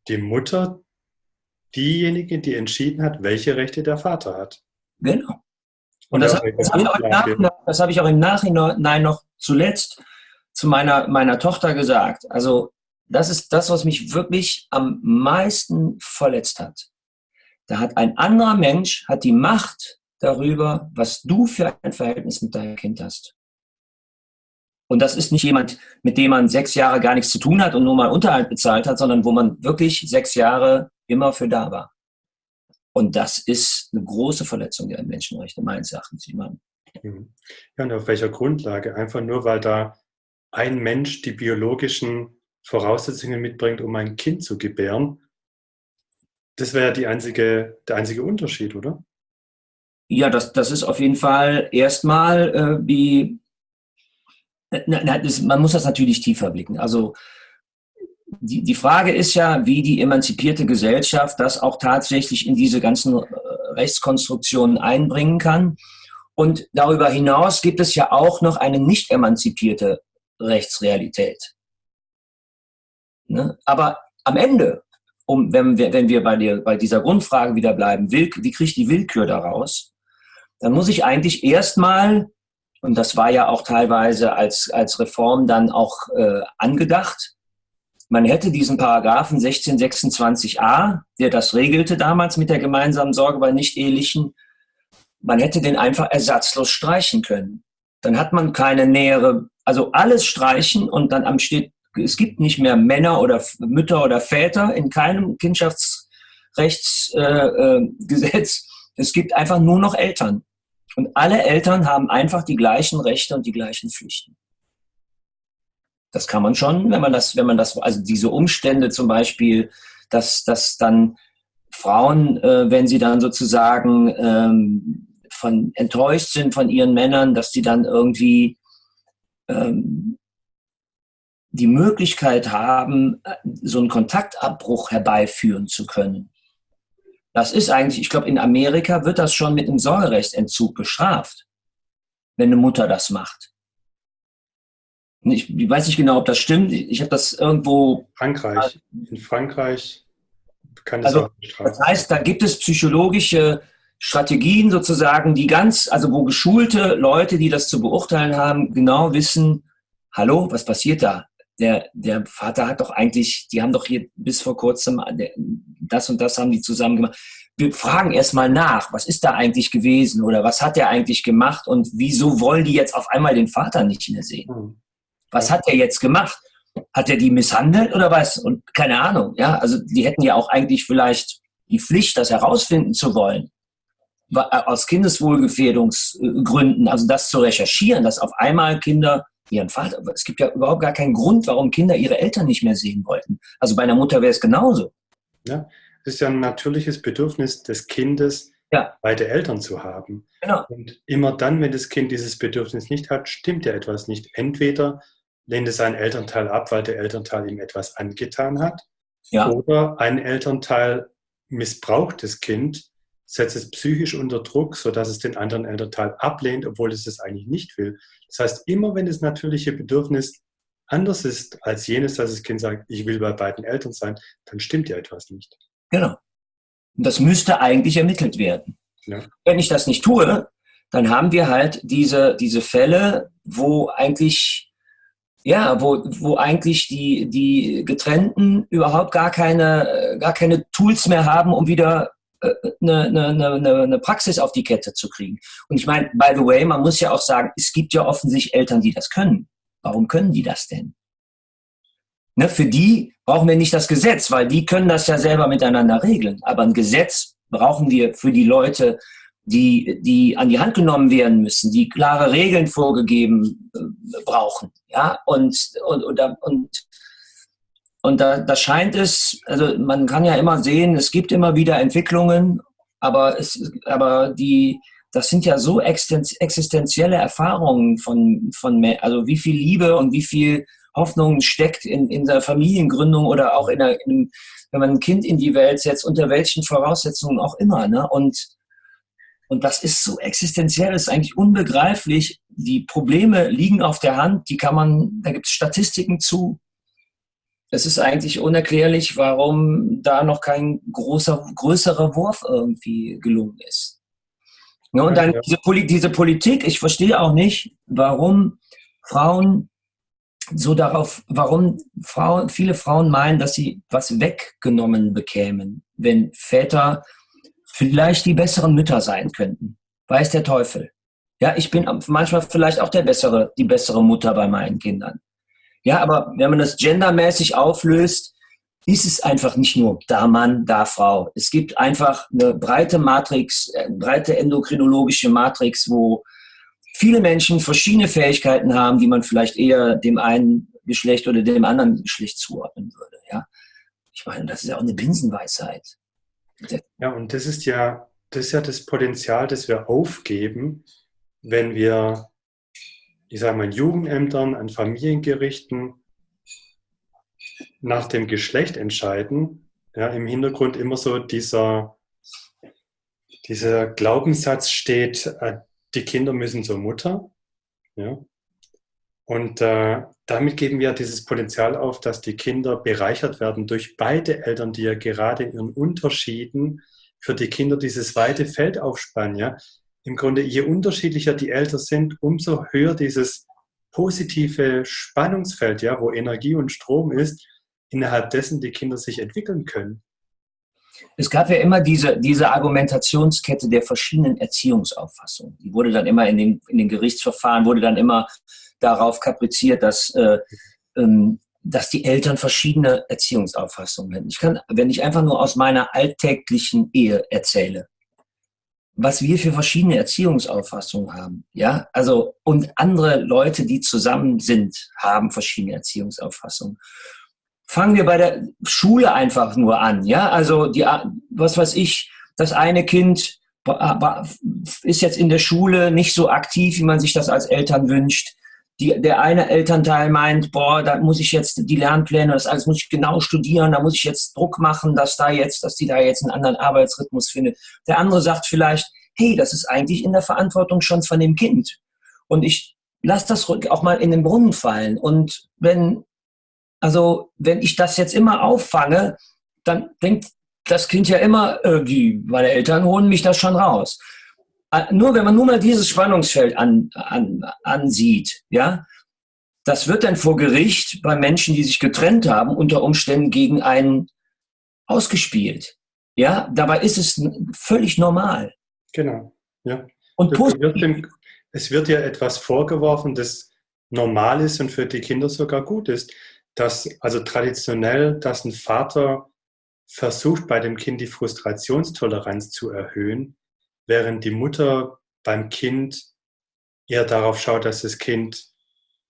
die Mutter diejenige, die entschieden hat, welche Rechte der Vater hat. Genau. Und das, das habe ich, hab ich, auch im Nachhinein noch zuletzt zu meiner, meiner Tochter gesagt. Also das ist das, was mich wirklich am meisten verletzt hat. Da hat ein anderer Mensch, hat die Macht darüber, was du für ein Verhältnis mit deinem Kind hast. Und das ist nicht jemand, mit dem man sechs Jahre gar nichts zu tun hat und nur mal Unterhalt bezahlt hat, sondern wo man wirklich sechs Jahre immer für da war. Und das ist eine große Verletzung der Menschenrechte, meines Erachtens. Mhm. Ja, und auf welcher Grundlage? Einfach nur, weil da ein Mensch die biologischen Voraussetzungen mitbringt, um ein Kind zu gebären. Das wäre die einzige, der einzige Unterschied, oder? Ja, das, das ist auf jeden Fall erstmal äh, die, na, na, das, man muss das natürlich tiefer blicken. Also die, die Frage ist ja, wie die emanzipierte Gesellschaft das auch tatsächlich in diese ganzen äh, Rechtskonstruktionen einbringen kann. Und darüber hinaus gibt es ja auch noch eine nicht emanzipierte Rechtsrealität. Ne? Aber am Ende, um, wenn wir, wenn wir bei, der, bei dieser Grundfrage wieder bleiben, will, wie kriege ich die Willkür daraus? Dann muss ich eigentlich erstmal, und das war ja auch teilweise als, als Reform dann auch äh, angedacht, man hätte diesen Paragraphen 1626a, der das regelte damals mit der gemeinsamen Sorge bei Nicht-Ehelichen, man hätte den einfach ersatzlos streichen können. Dann hat man keine nähere, also alles streichen und dann am steht, es gibt nicht mehr Männer oder Mütter oder Väter in keinem Kindschaftsrechtsgesetz. Äh, es gibt einfach nur noch Eltern. Und alle Eltern haben einfach die gleichen Rechte und die gleichen Pflichten. Das kann man schon, wenn man das, wenn man das, also diese Umstände zum Beispiel, dass, dass dann Frauen, äh, wenn sie dann sozusagen ähm, von enttäuscht sind von ihren Männern, dass sie dann irgendwie ähm, die Möglichkeit haben, äh, so einen Kontaktabbruch herbeiführen zu können. Das ist eigentlich, ich glaube, in Amerika wird das schon mit einem Sorgerechtsentzug bestraft, wenn eine Mutter das macht. Ich, ich weiß nicht genau, ob das stimmt. Ich habe das irgendwo. Frankreich. In Frankreich kann es also, auch bestraft. Das heißt, da gibt es psychologische Strategien sozusagen, die ganz, also wo geschulte Leute, die das zu beurteilen haben, genau wissen, hallo, was passiert da? Der, der Vater hat doch eigentlich, die haben doch hier bis vor kurzem, das und das haben die zusammen gemacht. Wir fragen erstmal nach, was ist da eigentlich gewesen oder was hat er eigentlich gemacht und wieso wollen die jetzt auf einmal den Vater nicht mehr sehen? Was hat er jetzt gemacht? Hat er die misshandelt oder was? Und keine Ahnung, ja. Also die hätten ja auch eigentlich vielleicht die Pflicht, das herausfinden zu wollen. Äh, aus Kindeswohlgefährdungsgründen, also das zu recherchieren, dass auf einmal Kinder ihren Vater, es gibt ja überhaupt gar keinen Grund, warum Kinder ihre Eltern nicht mehr sehen wollten. Also bei einer Mutter wäre es genauso. Ja, es ist ja ein natürliches Bedürfnis des Kindes, ja. beide Eltern zu haben. Genau. Und immer dann, wenn das Kind dieses Bedürfnis nicht hat, stimmt ja etwas nicht. Entweder lehnt es einen Elternteil ab, weil der Elternteil ihm etwas angetan hat. Ja. Oder ein Elternteil missbraucht das Kind, setzt es psychisch unter Druck, sodass es den anderen Elternteil ablehnt, obwohl es es eigentlich nicht will. Das heißt, immer wenn das natürliche Bedürfnis anders ist als jenes, dass das Kind sagt, ich will bei beiden Eltern sein, dann stimmt ja etwas nicht. Genau. Und das müsste eigentlich ermittelt werden. Ja. Wenn ich das nicht tue, dann haben wir halt diese, diese Fälle, wo eigentlich ja, wo, wo eigentlich die, die Getrennten überhaupt gar keine, gar keine Tools mehr haben, um wieder eine, eine, eine, eine Praxis auf die Kette zu kriegen. Und ich meine, by the way, man muss ja auch sagen, es gibt ja offensichtlich Eltern, die das können. Warum können die das denn? Ne, für die brauchen wir nicht das Gesetz, weil die können das ja selber miteinander regeln. Aber ein Gesetz brauchen wir für die Leute, die, die an die Hand genommen werden müssen, die klare Regeln vorgegeben äh, brauchen. Ja, und, und, und, und, und da, da scheint es, also man kann ja immer sehen, es gibt immer wieder Entwicklungen, aber, es, aber die, das sind ja so existenzielle Erfahrungen von, von, also wie viel Liebe und wie viel Hoffnung steckt in, in der Familiengründung oder auch in, der, in wenn man ein Kind in die Welt setzt, unter welchen Voraussetzungen auch immer. Ne? Und und das ist so existenziell, das ist eigentlich unbegreiflich. Die Probleme liegen auf der Hand, die kann man, da gibt es Statistiken zu. Es ist eigentlich unerklärlich, warum da noch kein großer, größerer Wurf irgendwie gelungen ist. Ja, und dann diese, Poli diese Politik, ich verstehe auch nicht, warum Frauen so darauf, warum Frauen, viele Frauen meinen, dass sie was weggenommen bekämen, wenn Väter vielleicht die besseren Mütter sein könnten. Weiß der Teufel. Ja, ich bin manchmal vielleicht auch der bessere, die bessere Mutter bei meinen Kindern. Ja, aber wenn man das gendermäßig auflöst, ist es einfach nicht nur da Mann, da Frau. Es gibt einfach eine breite Matrix, eine äh, breite endokrinologische Matrix, wo viele Menschen verschiedene Fähigkeiten haben, die man vielleicht eher dem einen Geschlecht oder dem anderen Geschlecht zuordnen würde. Ja, ich meine, das ist ja auch eine Binsenweisheit. Ja, und das ist ja das ist ja das Potenzial, das wir aufgeben, wenn wir, ich sage mal, in Jugendämtern, an Familiengerichten nach dem Geschlecht entscheiden. Ja, Im Hintergrund immer so dieser, dieser Glaubenssatz steht, äh, die Kinder müssen zur Mutter. Ja? Und äh, damit geben wir dieses Potenzial auf, dass die Kinder bereichert werden durch beide Eltern, die ja gerade in ihren Unterschieden für die Kinder dieses weite Feld aufspannen. Ja? Im Grunde, je unterschiedlicher die Eltern sind, umso höher dieses positive Spannungsfeld, ja, wo Energie und Strom ist, innerhalb dessen die Kinder sich entwickeln können. Es gab ja immer diese, diese Argumentationskette der verschiedenen Erziehungsauffassungen. Die wurde dann immer in den, in den Gerichtsverfahren, wurde dann immer darauf kapriziert, dass, äh, ähm, dass die Eltern verschiedene Erziehungsauffassungen hätten. Ich kann, wenn ich einfach nur aus meiner alltäglichen Ehe erzähle, was wir für verschiedene Erziehungsauffassungen haben, ja, also und andere Leute, die zusammen sind, haben verschiedene Erziehungsauffassungen. Fangen wir bei der Schule einfach nur an, ja, also die, was weiß ich, das eine Kind ist jetzt in der Schule nicht so aktiv, wie man sich das als Eltern wünscht die, der eine Elternteil meint, boah, da muss ich jetzt die Lernpläne, das alles muss ich genau studieren, da muss ich jetzt Druck machen, dass da jetzt, dass die da jetzt einen anderen Arbeitsrhythmus findet. Der andere sagt vielleicht, hey, das ist eigentlich in der Verantwortung schon von dem Kind. Und ich lasse das auch mal in den Brunnen fallen. Und wenn, also, wenn ich das jetzt immer auffange, dann denkt das Kind ja immer, äh, die, meine Eltern holen mich das schon raus. Äh, nur wenn man nur mal dieses Spannungsfeld an, an, ansieht, ja, das wird dann vor Gericht bei Menschen, die sich getrennt haben, unter Umständen gegen einen ausgespielt. Ja, dabei ist es völlig normal. Genau, ja. Und es wird, es wird ja etwas vorgeworfen, das normal ist und für die Kinder sogar gut ist. Dass, also traditionell, dass ein Vater versucht, bei dem Kind die Frustrationstoleranz zu erhöhen, während die Mutter beim Kind eher darauf schaut, dass das Kind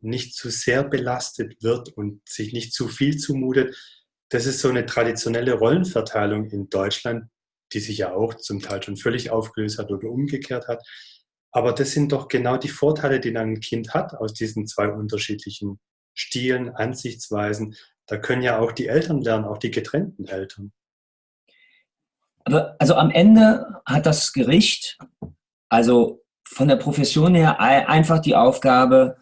nicht zu sehr belastet wird und sich nicht zu viel zumutet. Das ist so eine traditionelle Rollenverteilung in Deutschland, die sich ja auch zum Teil schon völlig aufgelöst hat oder umgekehrt hat. Aber das sind doch genau die Vorteile, die ein Kind hat aus diesen zwei unterschiedlichen Stilen, Ansichtsweisen. Da können ja auch die Eltern lernen, auch die getrennten Eltern. Also am Ende hat das Gericht, also von der Profession her, einfach die Aufgabe,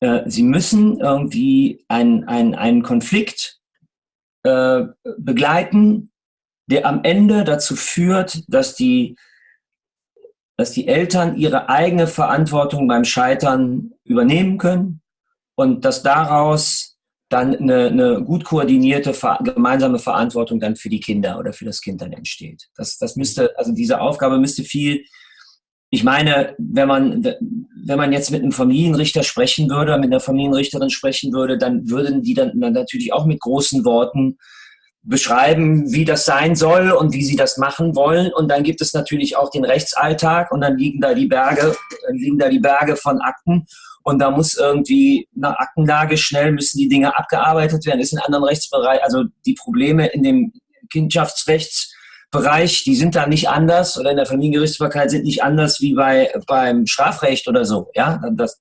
äh, sie müssen irgendwie einen, einen, einen Konflikt äh, begleiten, der am Ende dazu führt, dass die, dass die Eltern ihre eigene Verantwortung beim Scheitern übernehmen können und dass daraus dann eine, eine gut koordinierte gemeinsame Verantwortung dann für die Kinder oder für das Kind dann entsteht. Das, das müsste, also diese Aufgabe müsste viel, ich meine, wenn man, wenn man jetzt mit einem Familienrichter sprechen würde, mit einer Familienrichterin sprechen würde, dann würden die dann, dann natürlich auch mit großen Worten beschreiben, wie das sein soll und wie sie das machen wollen. Und dann gibt es natürlich auch den Rechtsalltag und dann liegen da die Berge, liegen da die Berge von Akten und da muss irgendwie nach Aktenlage schnell müssen die Dinge abgearbeitet werden. Ist in anderen Rechtsbereichen, also die Probleme in dem Kindschaftsrechtsbereich, die sind da nicht anders oder in der Familiengerichtsbarkeit sind nicht anders wie bei, beim Strafrecht oder so. Ja, das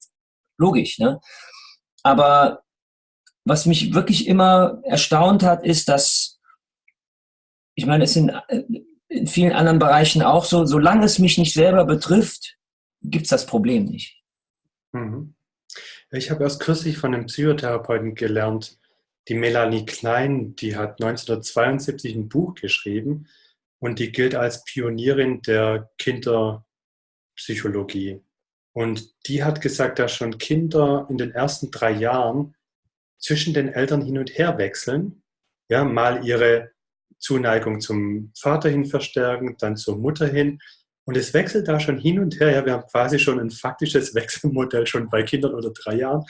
logisch. Ne? Aber was mich wirklich immer erstaunt hat, ist, dass ich meine, es sind in vielen anderen Bereichen auch so, solange es mich nicht selber betrifft, gibt es das Problem nicht. Mhm. Ich habe erst kürzlich von einem Psychotherapeuten gelernt, die Melanie Klein, die hat 1972 ein Buch geschrieben und die gilt als Pionierin der Kinderpsychologie. Und die hat gesagt, dass schon Kinder in den ersten drei Jahren zwischen den Eltern hin und her wechseln. Ja, mal ihre Zuneigung zum Vater hin verstärken, dann zur Mutter hin. Und es wechselt da schon hin und her. Ja, wir haben quasi schon ein faktisches Wechselmodell schon bei Kindern unter drei Jahren,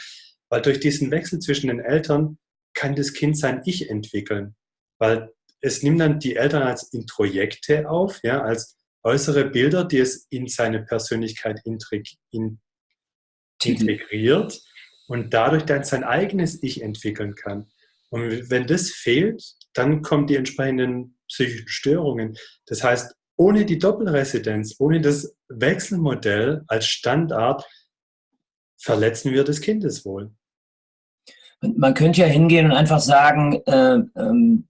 weil durch diesen Wechsel zwischen den Eltern kann das Kind sein Ich entwickeln. Weil es nimmt dann die Eltern als Introjekte auf, ja, als äußere Bilder, die es in seine Persönlichkeit integriert und dadurch dann sein eigenes Ich entwickeln kann. Und wenn das fehlt, dann kommen die entsprechenden psychischen Störungen. Das heißt, ohne die Doppelresidenz, ohne das Wechselmodell als Standard, verletzen wir das Kindeswohl. Man könnte ja hingehen und einfach sagen, äh, ähm,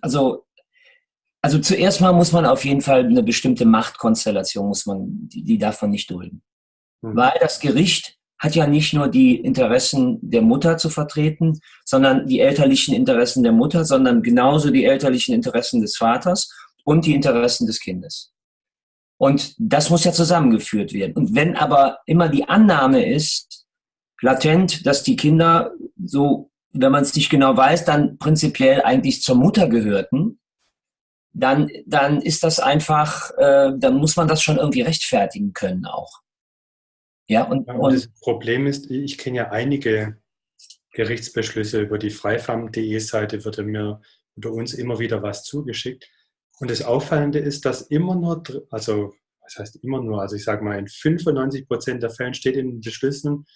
also, also zuerst mal muss man auf jeden Fall eine bestimmte Machtkonstellation, muss man, die, die davon nicht dulden. Mhm. Weil das Gericht hat ja nicht nur die Interessen der Mutter zu vertreten, sondern die elterlichen Interessen der Mutter, sondern genauso die elterlichen Interessen des Vaters und die Interessen des Kindes. Und das muss ja zusammengeführt werden. Und wenn aber immer die Annahme ist, latent, dass die Kinder so wenn man es nicht genau weiß, dann prinzipiell eigentlich zur Mutter gehörten, dann, dann ist das einfach, äh, dann muss man das schon irgendwie rechtfertigen können auch. Ja, und, und das Problem ist, ich kenne ja einige Gerichtsbeschlüsse über die freifam.de Seite, wird mir oder uns immer wieder was zugeschickt. Und das Auffallende ist, dass immer nur, also was heißt immer nur, also ich sage mal, in 95 Prozent der Fällen steht in den Beschlüssen,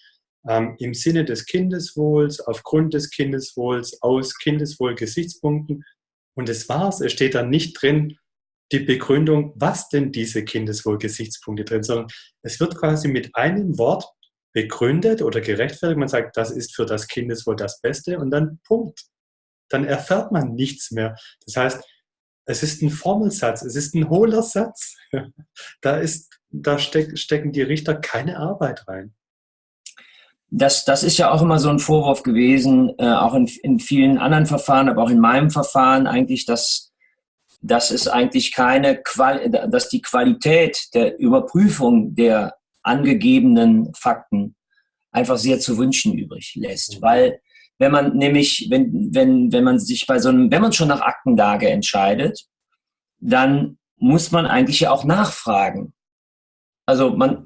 ähm, im Sinne des Kindeswohls, aufgrund des Kindeswohls, aus Kindeswohl-Gesichtspunkten. Und das war's. Es steht da nicht drin, die Begründung, was denn diese Kindeswohl-Gesichtspunkte drin, sondern es wird quasi mit einem Wort begründet oder gerechtfertigt. Man sagt, das ist für das Kindeswohl das Beste und dann Punkt. Dann erfährt man nichts mehr. Das heißt, es ist ein Formelsatz, es ist ein hohler Satz. Da, ist, da steck, stecken die Richter keine Arbeit rein das, das ist ja auch immer so ein Vorwurf gewesen, äh, auch in, in vielen anderen Verfahren, aber auch in meinem Verfahren eigentlich, dass, dass es eigentlich keine, Qual dass die Qualität der Überprüfung der angegebenen Fakten einfach sehr zu wünschen übrig lässt. Mhm. Weil wenn man nämlich, wenn, wenn, wenn man sich bei so einem, wenn man schon nach Aktenlage entscheidet, dann muss man eigentlich ja auch nachfragen. Also man,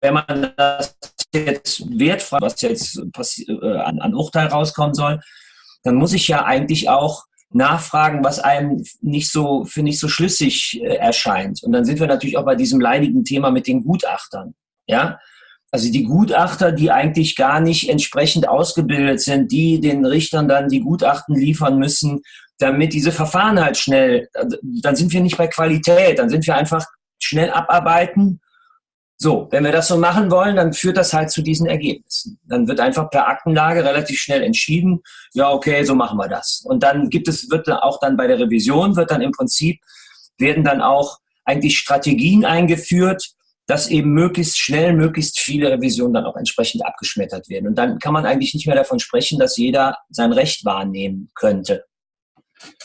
wenn man das jetzt wertfrei, was jetzt äh, an, an Urteil rauskommen soll, dann muss ich ja eigentlich auch nachfragen, was einem nicht so, für nicht so schlüssig äh, erscheint. Und dann sind wir natürlich auch bei diesem leidigen Thema mit den Gutachtern. Ja, also die Gutachter, die eigentlich gar nicht entsprechend ausgebildet sind, die den Richtern dann die Gutachten liefern müssen, damit diese Verfahren halt schnell, dann sind wir nicht bei Qualität, dann sind wir einfach schnell abarbeiten so, wenn wir das so machen wollen, dann führt das halt zu diesen Ergebnissen. Dann wird einfach per Aktenlage relativ schnell entschieden, ja, okay, so machen wir das. Und dann gibt es, wird auch dann bei der Revision, wird dann im Prinzip, werden dann auch eigentlich Strategien eingeführt, dass eben möglichst schnell, möglichst viele Revisionen dann auch entsprechend abgeschmettert werden. Und dann kann man eigentlich nicht mehr davon sprechen, dass jeder sein Recht wahrnehmen könnte.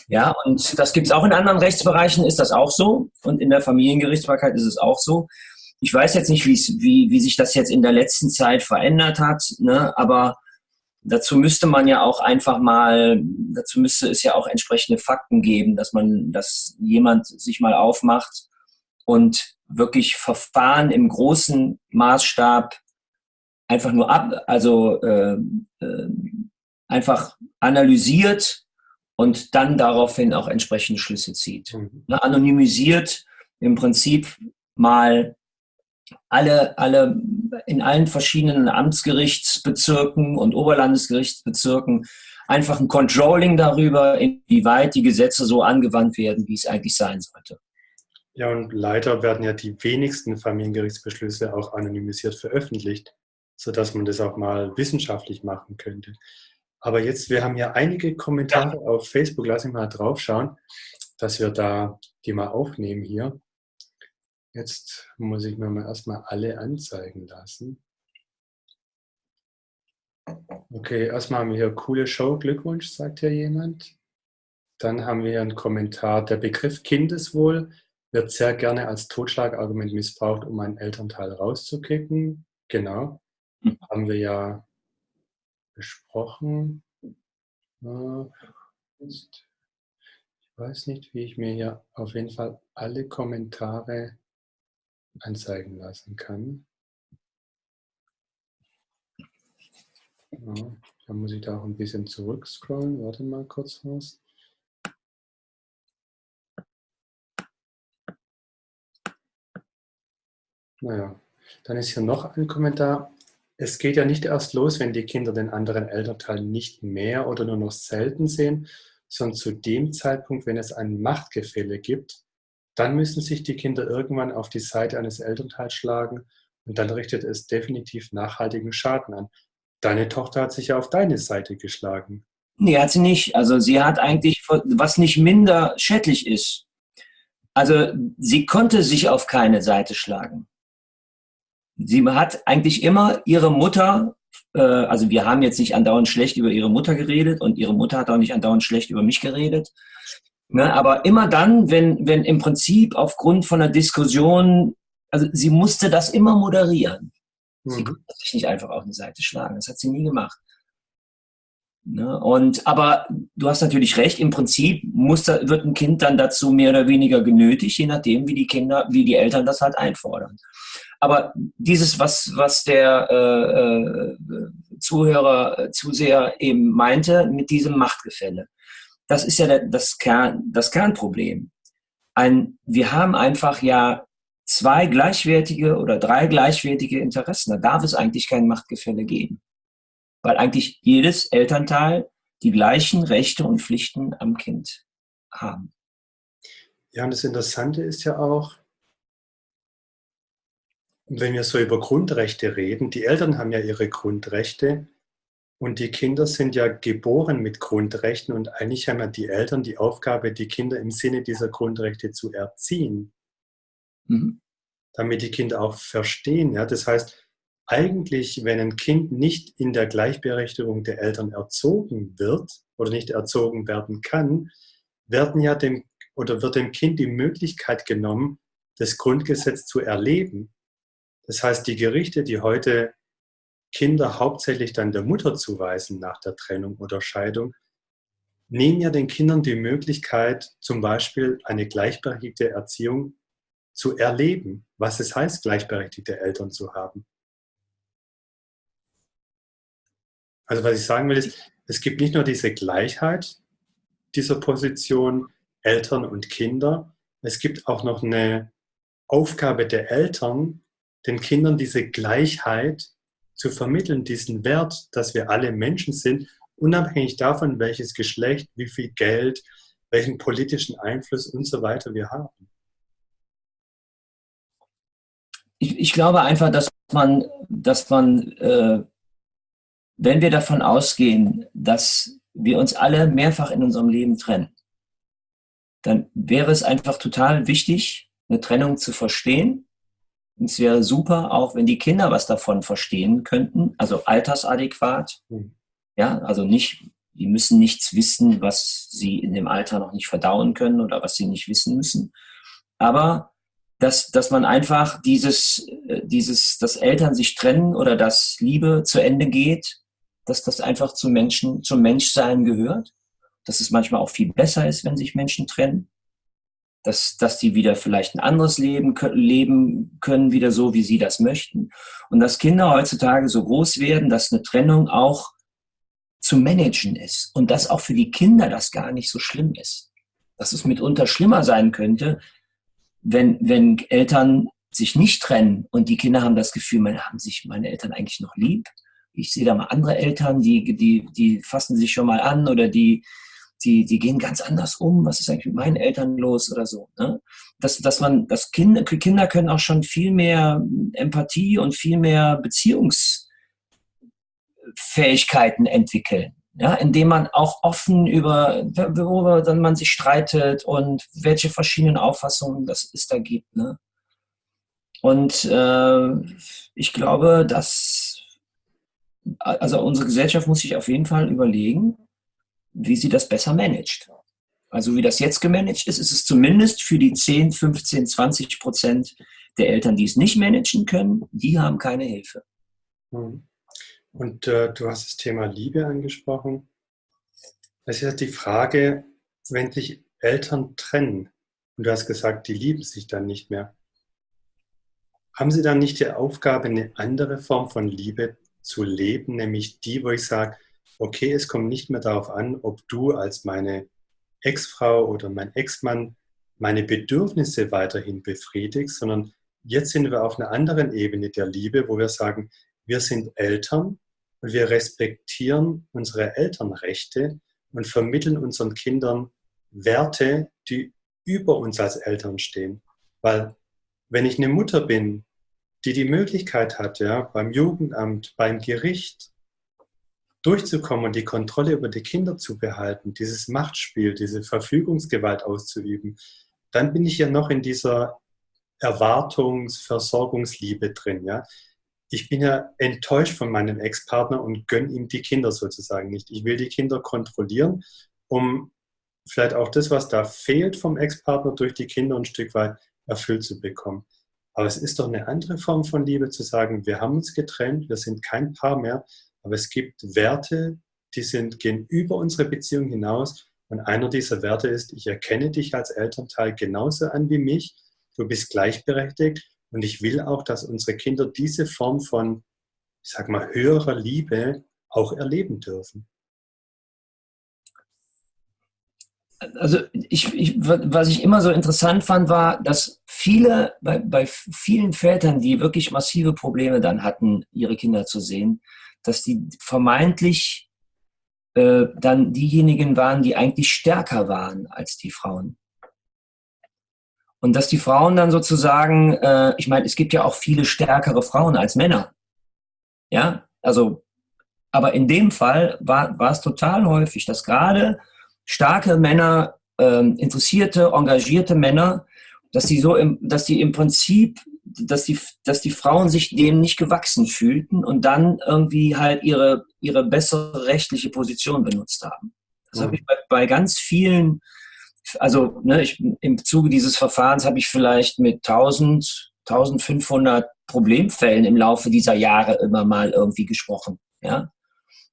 Ja, und das gibt es auch in anderen Rechtsbereichen, ist das auch so. Und in der Familiengerichtsbarkeit ist es auch so. Ich weiß jetzt nicht, wie, wie sich das jetzt in der letzten Zeit verändert hat, ne? aber dazu müsste man ja auch einfach mal, dazu müsste es ja auch entsprechende Fakten geben, dass man, dass jemand sich mal aufmacht und wirklich Verfahren im großen Maßstab einfach nur ab, also äh, äh, einfach analysiert und dann daraufhin auch entsprechende Schlüsse zieht. Mhm. Ne, anonymisiert im Prinzip mal alle, alle in allen verschiedenen Amtsgerichtsbezirken und Oberlandesgerichtsbezirken einfach ein Controlling darüber, inwieweit die Gesetze so angewandt werden, wie es eigentlich sein sollte. Ja, und leider werden ja die wenigsten Familiengerichtsbeschlüsse auch anonymisiert veröffentlicht, sodass man das auch mal wissenschaftlich machen könnte. Aber jetzt, wir haben ja einige Kommentare ja. auf Facebook, lass mich mal drauf schauen, dass wir da die mal aufnehmen hier. Jetzt muss ich mir mal erstmal alle anzeigen lassen. Okay, erstmal haben wir hier coole Show, Glückwunsch, sagt hier jemand. Dann haben wir einen Kommentar. Der Begriff Kindeswohl wird sehr gerne als Totschlagargument missbraucht, um einen Elternteil rauszukicken. Genau. hm. haben wir ja besprochen. Ich weiß nicht, wie ich mir hier auf jeden Fall alle Kommentare anzeigen lassen kann. Ja, dann muss ich da auch ein bisschen zurückscrollen. Warte mal kurz was. Naja, dann ist hier noch ein Kommentar. Es geht ja nicht erst los, wenn die Kinder den anderen Elternteil nicht mehr oder nur noch selten sehen, sondern zu dem Zeitpunkt, wenn es ein Machtgefälle gibt, dann müssen sich die Kinder irgendwann auf die Seite eines Elternteils schlagen und dann richtet es definitiv nachhaltigen Schaden an. Deine Tochter hat sich ja auf deine Seite geschlagen. Nee, hat sie nicht. Also sie hat eigentlich, was nicht minder schädlich ist. Also sie konnte sich auf keine Seite schlagen. Sie hat eigentlich immer ihre Mutter, äh, also wir haben jetzt nicht andauernd schlecht über ihre Mutter geredet und ihre Mutter hat auch nicht andauernd schlecht über mich geredet. Ne, aber immer dann, wenn, wenn im Prinzip aufgrund von einer Diskussion, also sie musste das immer moderieren. Sie mhm. konnte sich nicht einfach auf eine Seite schlagen. Das hat sie nie gemacht. Ne? Und, aber du hast natürlich recht, im Prinzip muss da, wird ein Kind dann dazu mehr oder weniger genötigt, je nachdem, wie die Kinder, wie die Eltern das halt einfordern. Aber dieses, was, was der äh, äh Zuhörer, äh, Zuseher eben meinte, mit diesem Machtgefälle, das ist ja das, Kern, das Kernproblem. Ein, wir haben einfach ja zwei gleichwertige oder drei gleichwertige Interessen. Da darf es eigentlich kein Machtgefälle geben. Weil eigentlich jedes Elternteil die gleichen Rechte und Pflichten am Kind haben. Ja, und das Interessante ist ja auch, wenn wir so über Grundrechte reden, die Eltern haben ja ihre Grundrechte und die Kinder sind ja geboren mit Grundrechten und eigentlich haben ja die Eltern die Aufgabe, die Kinder im Sinne dieser Grundrechte zu erziehen. Mhm. Damit die Kinder auch verstehen. Ja? Das heißt, eigentlich, wenn ein Kind nicht in der Gleichberechtigung der Eltern erzogen wird oder nicht erzogen werden kann, werden ja dem oder wird dem Kind die Möglichkeit genommen, das Grundgesetz zu erleben. Das heißt, die Gerichte, die heute Kinder hauptsächlich dann der Mutter zuweisen nach der Trennung oder Scheidung, nehmen ja den Kindern die Möglichkeit, zum Beispiel eine gleichberechtigte Erziehung zu erleben, was es heißt, gleichberechtigte Eltern zu haben. Also was ich sagen will, ist, es gibt nicht nur diese Gleichheit dieser Position Eltern und Kinder, es gibt auch noch eine Aufgabe der Eltern, den Kindern diese Gleichheit zu vermitteln, diesen Wert, dass wir alle Menschen sind, unabhängig davon, welches Geschlecht, wie viel Geld, welchen politischen Einfluss und so weiter wir haben. Ich, ich glaube einfach, dass man, dass man äh, wenn wir davon ausgehen, dass wir uns alle mehrfach in unserem Leben trennen, dann wäre es einfach total wichtig, eine Trennung zu verstehen es wäre super, auch wenn die Kinder was davon verstehen könnten, also altersadäquat. Mhm. Ja, also nicht, die müssen nichts wissen, was sie in dem Alter noch nicht verdauen können oder was sie nicht wissen müssen. Aber dass, dass man einfach dieses, äh, dieses, dass Eltern sich trennen oder dass Liebe zu Ende geht, dass das einfach zum Menschen, zum Menschsein gehört. Dass es manchmal auch viel besser ist, wenn sich Menschen trennen dass, dass die wieder vielleicht ein anderes Leben leben können, wieder so, wie sie das möchten. Und dass Kinder heutzutage so groß werden, dass eine Trennung auch zu managen ist und dass auch für die Kinder das gar nicht so schlimm ist. Dass es mitunter schlimmer sein könnte, wenn, wenn Eltern sich nicht trennen und die Kinder haben das Gefühl, meine, haben sich meine Eltern eigentlich noch lieb? Ich sehe da mal andere Eltern, die, die, die fassen sich schon mal an oder die, die, die gehen ganz anders um, was ist eigentlich mit meinen Eltern los oder so. Ne? Dass, dass man, dass Kinder, Kinder können auch schon viel mehr Empathie und viel mehr Beziehungsfähigkeiten entwickeln. Ja, indem man auch offen über, worüber dann man sich streitet und welche verschiedenen Auffassungen das es da gibt. Ne? Und äh, ich glaube, dass also unsere Gesellschaft muss sich auf jeden Fall überlegen, wie sie das besser managt. Also wie das jetzt gemanagt ist, ist es zumindest für die 10, 15, 20 Prozent der Eltern, die es nicht managen können, die haben keine Hilfe. Hm. Und äh, du hast das Thema Liebe angesprochen. Es ist die Frage, wenn sich Eltern trennen und du hast gesagt, die lieben sich dann nicht mehr, haben sie dann nicht die Aufgabe, eine andere Form von Liebe zu leben, nämlich die, wo ich sage, okay, es kommt nicht mehr darauf an, ob du als meine Ex-Frau oder mein Ex-Mann meine Bedürfnisse weiterhin befriedigst, sondern jetzt sind wir auf einer anderen Ebene der Liebe, wo wir sagen, wir sind Eltern und wir respektieren unsere Elternrechte und vermitteln unseren Kindern Werte, die über uns als Eltern stehen. Weil wenn ich eine Mutter bin, die die Möglichkeit hat, ja, beim Jugendamt, beim Gericht durchzukommen und die Kontrolle über die Kinder zu behalten, dieses Machtspiel, diese Verfügungsgewalt auszuüben, dann bin ich ja noch in dieser Erwartungs-, Versorgungsliebe drin. Ja? Ich bin ja enttäuscht von meinem Ex-Partner und gönne ihm die Kinder sozusagen nicht. Ich will die Kinder kontrollieren, um vielleicht auch das, was da fehlt vom Ex-Partner, durch die Kinder ein Stück weit erfüllt zu bekommen. Aber es ist doch eine andere Form von Liebe zu sagen, wir haben uns getrennt, wir sind kein Paar mehr, aber es gibt Werte, die sind, gehen über unsere Beziehung hinaus. Und einer dieser Werte ist, ich erkenne dich als Elternteil genauso an wie mich, du bist gleichberechtigt und ich will auch, dass unsere Kinder diese Form von, ich sag mal, höherer Liebe auch erleben dürfen. also ich, ich, was ich immer so interessant fand, war, dass viele, bei, bei vielen Vätern, die wirklich massive Probleme dann hatten, ihre Kinder zu sehen, dass die vermeintlich äh, dann diejenigen waren, die eigentlich stärker waren als die Frauen. Und dass die Frauen dann sozusagen, äh, ich meine, es gibt ja auch viele stärkere Frauen als Männer. Ja, also, aber in dem Fall war, es total häufig, dass gerade starke Männer, ähm, interessierte, engagierte Männer, dass die so im, dass die im Prinzip, dass die, dass die Frauen sich dem nicht gewachsen fühlten und dann irgendwie halt ihre, ihre bessere rechtliche Position benutzt haben. Das mhm. habe ich bei, bei ganz vielen, also ne, ich, im Zuge dieses Verfahrens habe ich vielleicht mit 1000, 1500 Problemfällen im Laufe dieser Jahre immer mal irgendwie gesprochen. Ja?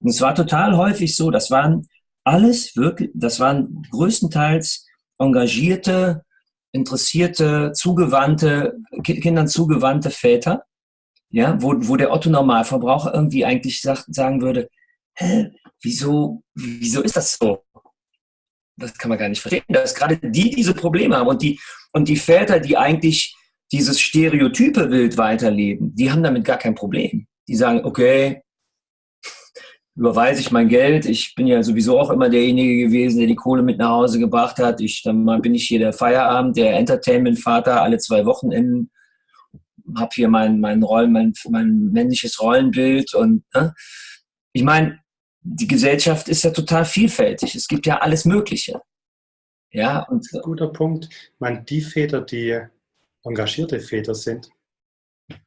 Und es war total häufig so, das waren alles wirklich, das waren größtenteils engagierte, interessierte, zugewandte, Kindern zugewandte Väter, ja, wo, wo der Otto Normalverbraucher irgendwie eigentlich sagt, sagen würde, hä, wieso, wieso ist das so? Das kann man gar nicht verstehen, dass gerade die diese Probleme haben und die, und die Väter, die eigentlich dieses stereotype Bild weiterleben, die haben damit gar kein Problem. Die sagen, okay, überweise ich mein Geld. Ich bin ja sowieso auch immer derjenige gewesen, der die Kohle mit nach Hause gebracht hat. Ich, dann bin ich hier der Feierabend, der Entertainment-Vater alle zwei Wochenenden. Hab hier mein, mein, Rollen, mein, mein männliches Rollenbild. Und ne? ich meine, die Gesellschaft ist ja total vielfältig. Es gibt ja alles Mögliche. Ja, und guter Punkt. Ich meine, die Väter, die engagierte Väter sind,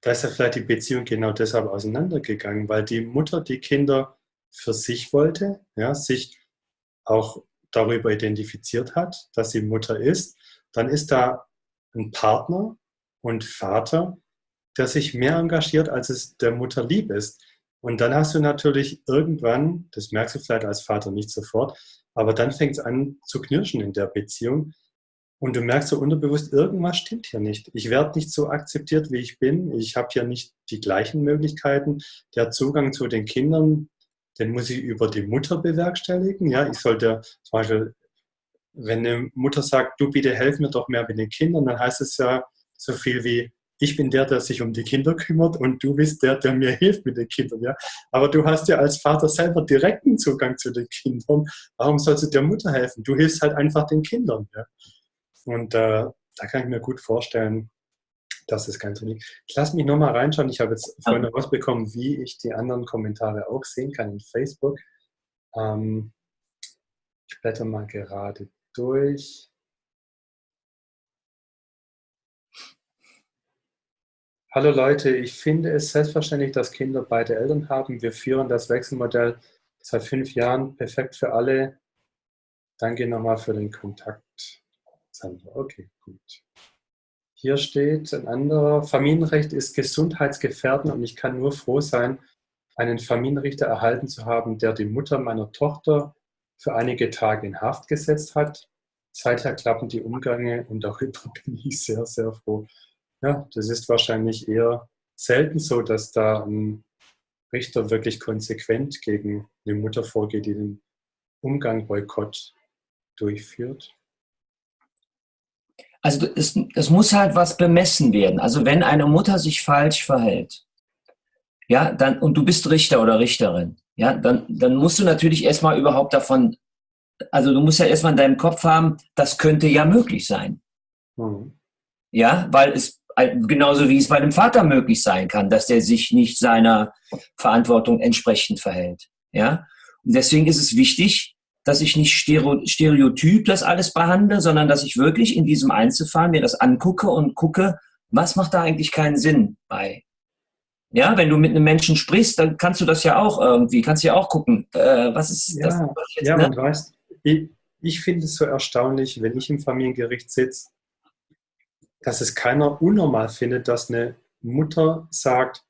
da ist ja vielleicht die Beziehung genau deshalb auseinandergegangen, weil die Mutter die Kinder für sich wollte, ja, sich auch darüber identifiziert hat, dass sie Mutter ist, dann ist da ein Partner und Vater, der sich mehr engagiert, als es der Mutter lieb ist. Und dann hast du natürlich irgendwann, das merkst du vielleicht als Vater nicht sofort, aber dann fängt es an zu knirschen in der Beziehung. Und du merkst so unterbewusst, irgendwas stimmt hier nicht. Ich werde nicht so akzeptiert, wie ich bin. Ich habe hier nicht die gleichen Möglichkeiten. Der Zugang zu den Kindern, den muss ich über die Mutter bewerkstelligen. Ja, ich sollte zum Beispiel, wenn eine Mutter sagt, du bitte helf mir doch mehr mit den Kindern, dann heißt es ja so viel wie, ich bin der, der sich um die Kinder kümmert und du bist der, der mir hilft mit den Kindern. Ja? Aber du hast ja als Vater selber direkten Zugang zu den Kindern. Warum sollst du der Mutter helfen? Du hilfst halt einfach den Kindern. Ja? Und äh, da kann ich mir gut vorstellen, das ist ganz unique. Ich lasse mich nochmal reinschauen. Ich habe jetzt vorhin rausbekommen, wie ich die anderen Kommentare auch sehen kann in Facebook. Ähm, ich blätter mal gerade durch. Hallo Leute, ich finde es selbstverständlich, dass Kinder beide Eltern haben. Wir führen das Wechselmodell seit fünf Jahren. Perfekt für alle. Danke nochmal für den Kontakt. Okay, gut. Hier steht ein anderer, Familienrecht ist gesundheitsgefährdend und ich kann nur froh sein, einen Familienrichter erhalten zu haben, der die Mutter meiner Tochter für einige Tage in Haft gesetzt hat. Seither klappen die Umgänge und darüber bin ich sehr, sehr froh. Ja, das ist wahrscheinlich eher selten so, dass da ein Richter wirklich konsequent gegen eine Mutter vorgeht, die den Umgang Boykott durchführt. Also es, es muss halt was bemessen werden. Also wenn eine Mutter sich falsch verhält, ja, dann, und du bist Richter oder Richterin, ja, dann, dann musst du natürlich erstmal überhaupt davon, also du musst ja erstmal in deinem Kopf haben, das könnte ja möglich sein. Mhm. Ja, weil es genauso wie es bei dem Vater möglich sein kann, dass der sich nicht seiner Verantwortung entsprechend verhält. Ja, und deswegen ist es wichtig, dass ich nicht stereotyp das alles behandle, sondern dass ich wirklich in diesem Einzelfall mir das angucke und gucke, was macht da eigentlich keinen Sinn bei. Ja, wenn du mit einem Menschen sprichst, dann kannst du das ja auch irgendwie, kannst ja auch gucken, äh, was ist ja, das? Jetzt, ja, ne? und weißt, ich, ich finde es so erstaunlich, wenn ich im Familiengericht sitze, dass es keiner unnormal findet, dass eine Mutter sagt,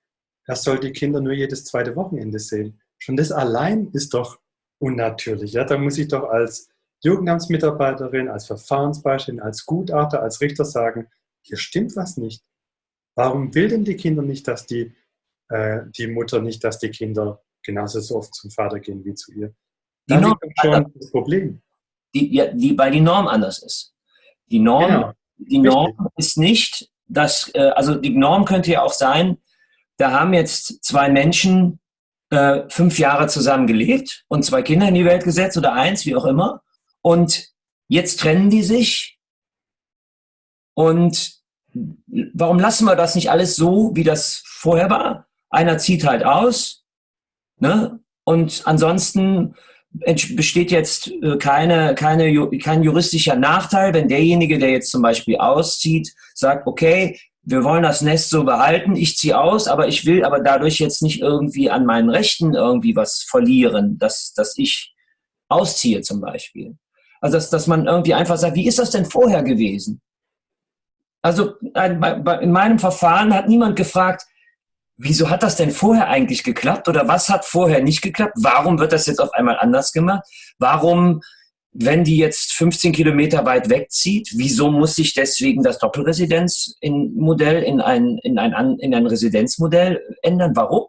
er soll die Kinder nur jedes zweite Wochenende sehen. Schon das allein ist doch unnatürlich. Ja? Da muss ich doch als Jugendamtsmitarbeiterin, als Verfahrensbeiständin, als Gutachter, als Richter sagen, hier stimmt was nicht. Warum will denn die Kinder nicht, dass die, äh, die Mutter nicht, dass die Kinder genauso so oft zum Vater gehen wie zu ihr? Die liegt schon das Problem. Die, ja, die, weil die Norm anders ist. Die Norm, genau. die Norm ist nicht, dass, äh, also die Norm könnte ja auch sein, da haben jetzt zwei Menschen äh, fünf Jahre zusammen gelebt und zwei Kinder in die Welt gesetzt oder eins, wie auch immer. Und jetzt trennen die sich. Und warum lassen wir das nicht alles so, wie das vorher war? Einer zieht halt aus. Ne? Und ansonsten besteht jetzt äh, keine, keine, kein juristischer Nachteil, wenn derjenige, der jetzt zum Beispiel auszieht, sagt, okay, wir wollen das Nest so behalten, ich ziehe aus, aber ich will aber dadurch jetzt nicht irgendwie an meinen Rechten irgendwie was verlieren, dass, dass ich ausziehe zum Beispiel. Also dass, dass man irgendwie einfach sagt, wie ist das denn vorher gewesen? Also in meinem Verfahren hat niemand gefragt, wieso hat das denn vorher eigentlich geklappt oder was hat vorher nicht geklappt? Warum wird das jetzt auf einmal anders gemacht? Warum wenn die jetzt 15 Kilometer weit wegzieht, wieso muss sich deswegen das Doppelresidenzmodell in ein, in, ein, in ein Residenzmodell ändern? Warum?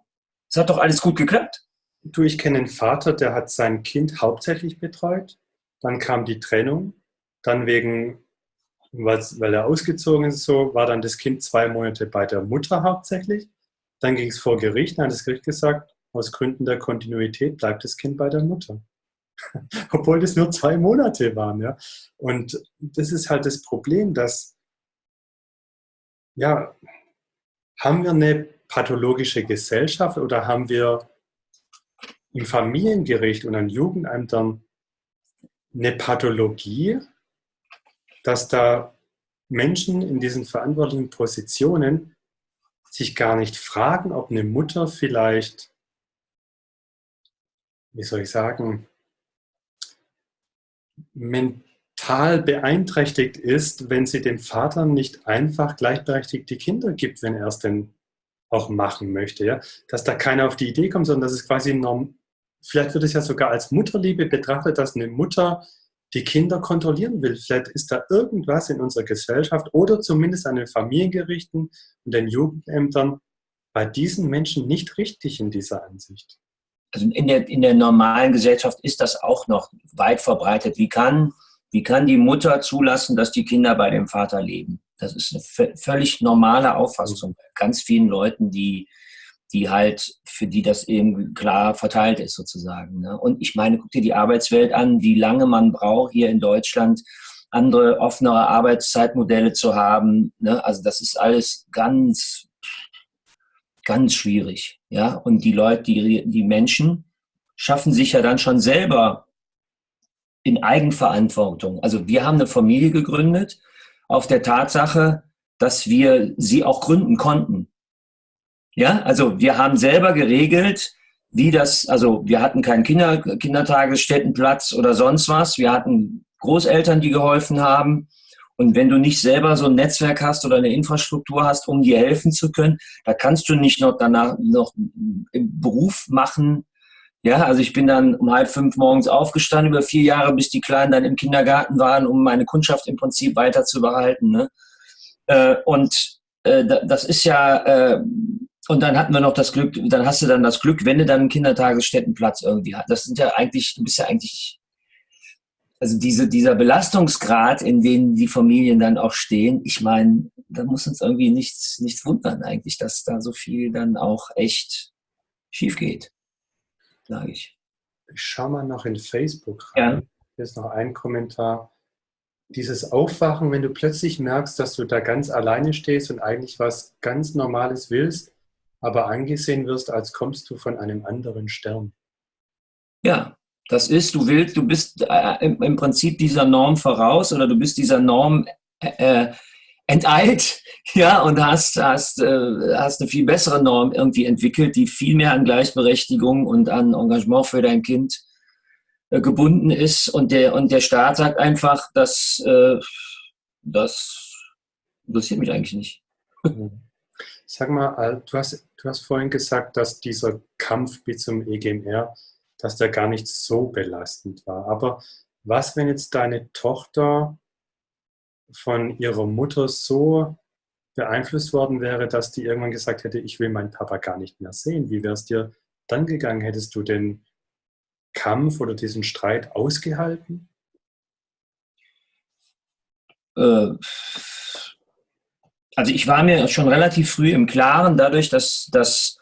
Es hat doch alles gut geklappt. Du, ich kenne einen Vater, der hat sein Kind hauptsächlich betreut. Dann kam die Trennung. Dann wegen, weil er ausgezogen ist, so war dann das Kind zwei Monate bei der Mutter hauptsächlich. Dann ging es vor Gericht. Dann hat das Gericht gesagt, aus Gründen der Kontinuität bleibt das Kind bei der Mutter. obwohl das nur zwei Monate waren. Ja? Und das ist halt das Problem, dass, ja, haben wir eine pathologische Gesellschaft oder haben wir im Familiengericht und an Jugendämtern eine Pathologie, dass da Menschen in diesen verantwortlichen Positionen sich gar nicht fragen, ob eine Mutter vielleicht, wie soll ich sagen, mental beeinträchtigt ist, wenn sie dem Vater nicht einfach gleichberechtigt die Kinder gibt, wenn er es denn auch machen möchte. Ja? Dass da keiner auf die Idee kommt, sondern dass es quasi norm vielleicht wird es ja sogar als Mutterliebe betrachtet, dass eine Mutter die Kinder kontrollieren will. Vielleicht ist da irgendwas in unserer Gesellschaft oder zumindest an den Familiengerichten und den Jugendämtern bei diesen Menschen nicht richtig in dieser Ansicht also in der, in der normalen Gesellschaft ist das auch noch weit verbreitet. Wie kann, wie kann die Mutter zulassen, dass die Kinder bei dem Vater leben? Das ist eine völlig normale Auffassung bei ganz vielen Leuten, die, die halt, für die das eben klar verteilt ist sozusagen. Ne? Und ich meine, guck dir die Arbeitswelt an, wie lange man braucht hier in Deutschland, andere offenere Arbeitszeitmodelle zu haben. Ne? Also das ist alles ganz ganz schwierig. Ja, und die Leute, die, die Menschen schaffen sich ja dann schon selber in Eigenverantwortung. Also wir haben eine Familie gegründet auf der Tatsache, dass wir sie auch gründen konnten. Ja, also wir haben selber geregelt, wie das, also wir hatten keinen Kinder, Kindertagesstättenplatz oder sonst was. Wir hatten Großeltern, die geholfen haben. Und wenn du nicht selber so ein Netzwerk hast oder eine Infrastruktur hast, um dir helfen zu können, da kannst du nicht noch danach noch im Beruf machen. Ja, also ich bin dann um halb fünf morgens aufgestanden über vier Jahre, bis die Kleinen dann im Kindergarten waren, um meine Kundschaft im Prinzip weiter zu behalten. Ne? Äh, und äh, das ist ja, äh, und dann hatten wir noch das Glück, dann hast du dann das Glück, wenn du dann einen Kindertagesstättenplatz irgendwie hast. Das sind ja eigentlich, du bist ja eigentlich also diese, dieser Belastungsgrad, in dem die Familien dann auch stehen, ich meine, da muss uns irgendwie nichts, nichts wundern eigentlich, dass da so viel dann auch echt schief geht, sage ich. Ich schaue mal noch in Facebook rein. Ja. Hier ist noch ein Kommentar. Dieses Aufwachen, wenn du plötzlich merkst, dass du da ganz alleine stehst und eigentlich was ganz Normales willst, aber angesehen wirst, als kommst du von einem anderen Stern. Ja, das ist, du willst, du bist äh, im, im, Prinzip dieser Norm voraus oder du bist dieser Norm äh, enteilt, ja, und hast, hast, äh, hast eine viel bessere Norm irgendwie entwickelt, die viel mehr an Gleichberechtigung und an Engagement für dein Kind äh, gebunden ist. Und der, und der Staat sagt einfach, dass äh, das interessiert mich eigentlich nicht. Sag mal, du hast, du hast vorhin gesagt, dass dieser Kampf bis zum EGMR dass der gar nicht so belastend war. Aber was, wenn jetzt deine Tochter von ihrer Mutter so beeinflusst worden wäre, dass die irgendwann gesagt hätte, ich will meinen Papa gar nicht mehr sehen? Wie wäre es dir dann gegangen? Hättest du den Kampf oder diesen Streit ausgehalten? Äh, also ich war mir schon relativ früh im Klaren, dadurch, dass, dass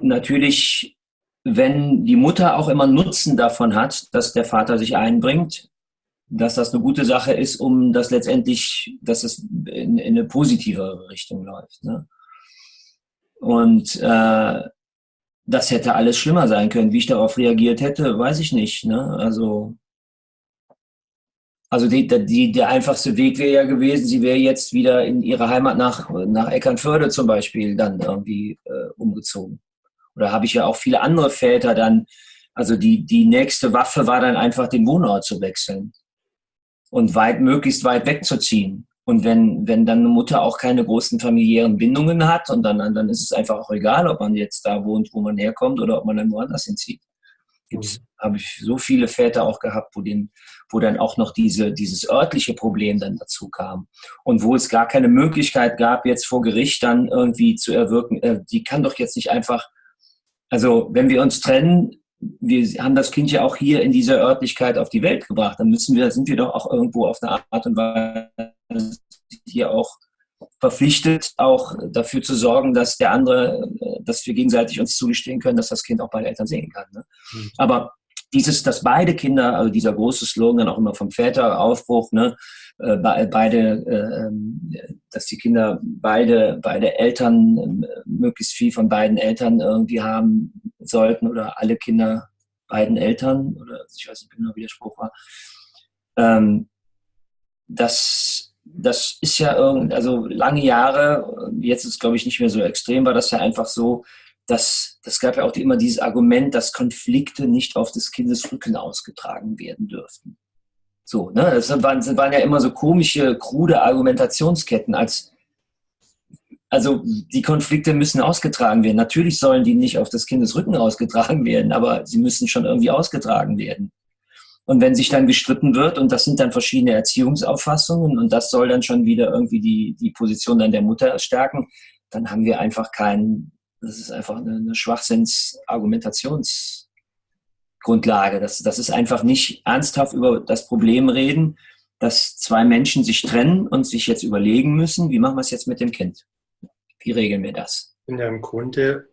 natürlich wenn die Mutter auch immer Nutzen davon hat, dass der Vater sich einbringt, dass das eine gute Sache ist, um das letztendlich, dass es in, in eine positive Richtung läuft. Ne? Und äh, das hätte alles schlimmer sein können. Wie ich darauf reagiert hätte, weiß ich nicht. Ne? Also, also die, die, der einfachste Weg wäre ja gewesen, sie wäre jetzt wieder in ihre Heimat nach, nach Eckernförde zum Beispiel dann irgendwie äh, umgezogen. Oder habe ich ja auch viele andere Väter dann, also die, die nächste Waffe war dann einfach den Wohnort zu wechseln und weit, möglichst weit wegzuziehen. Und wenn, wenn dann eine Mutter auch keine großen familiären Bindungen hat und dann, dann ist es einfach auch egal, ob man jetzt da wohnt, wo man herkommt oder ob man dann woanders hinzieht. Gibt's, mhm. habe ich so viele Väter auch gehabt, wo, den, wo dann auch noch diese, dieses örtliche Problem dann dazu kam. Und wo es gar keine Möglichkeit gab, jetzt vor Gericht dann irgendwie zu erwirken, äh, die kann doch jetzt nicht einfach also wenn wir uns trennen, wir haben das Kind ja auch hier in dieser Örtlichkeit auf die Welt gebracht, dann müssen wir, sind wir doch auch irgendwo auf eine Art und Weise hier auch verpflichtet, auch dafür zu sorgen, dass der andere, dass wir gegenseitig uns zugestehen können, dass das Kind auch beide Eltern sehen kann. Ne? Mhm. Aber dieses, dass beide Kinder, also dieser große Slogan auch immer vom Väteraufbruch, ne, äh, beide, äh, ähm, dass die Kinder beide, beide Eltern, äh, möglichst viel von beiden Eltern irgendwie haben sollten oder alle Kinder beiden Eltern oder ich weiß nicht genau, wie der Spruch war. Ähm, das, das ist ja irgendwie, also lange Jahre, jetzt ist glaube ich nicht mehr so extrem, war das ja einfach so, dass das gab ja auch immer dieses Argument, dass Konflikte nicht auf des Kindes Rücken ausgetragen werden dürften. So, ne? Das waren, das waren ja immer so komische, krude Argumentationsketten, als also die Konflikte müssen ausgetragen werden. Natürlich sollen die nicht auf des Kindes Rücken ausgetragen werden, aber sie müssen schon irgendwie ausgetragen werden. Und wenn sich dann gestritten wird, und das sind dann verschiedene Erziehungsauffassungen, und das soll dann schon wieder irgendwie die, die Position dann der Mutter stärken, dann haben wir einfach keinen, das ist einfach eine, eine Schwachsinns-Argumentations- Grundlage. Das, das ist einfach nicht ernsthaft über das Problem reden, dass zwei Menschen sich trennen und sich jetzt überlegen müssen, wie machen wir es jetzt mit dem Kind? Wie regeln wir das? sind ja im Grunde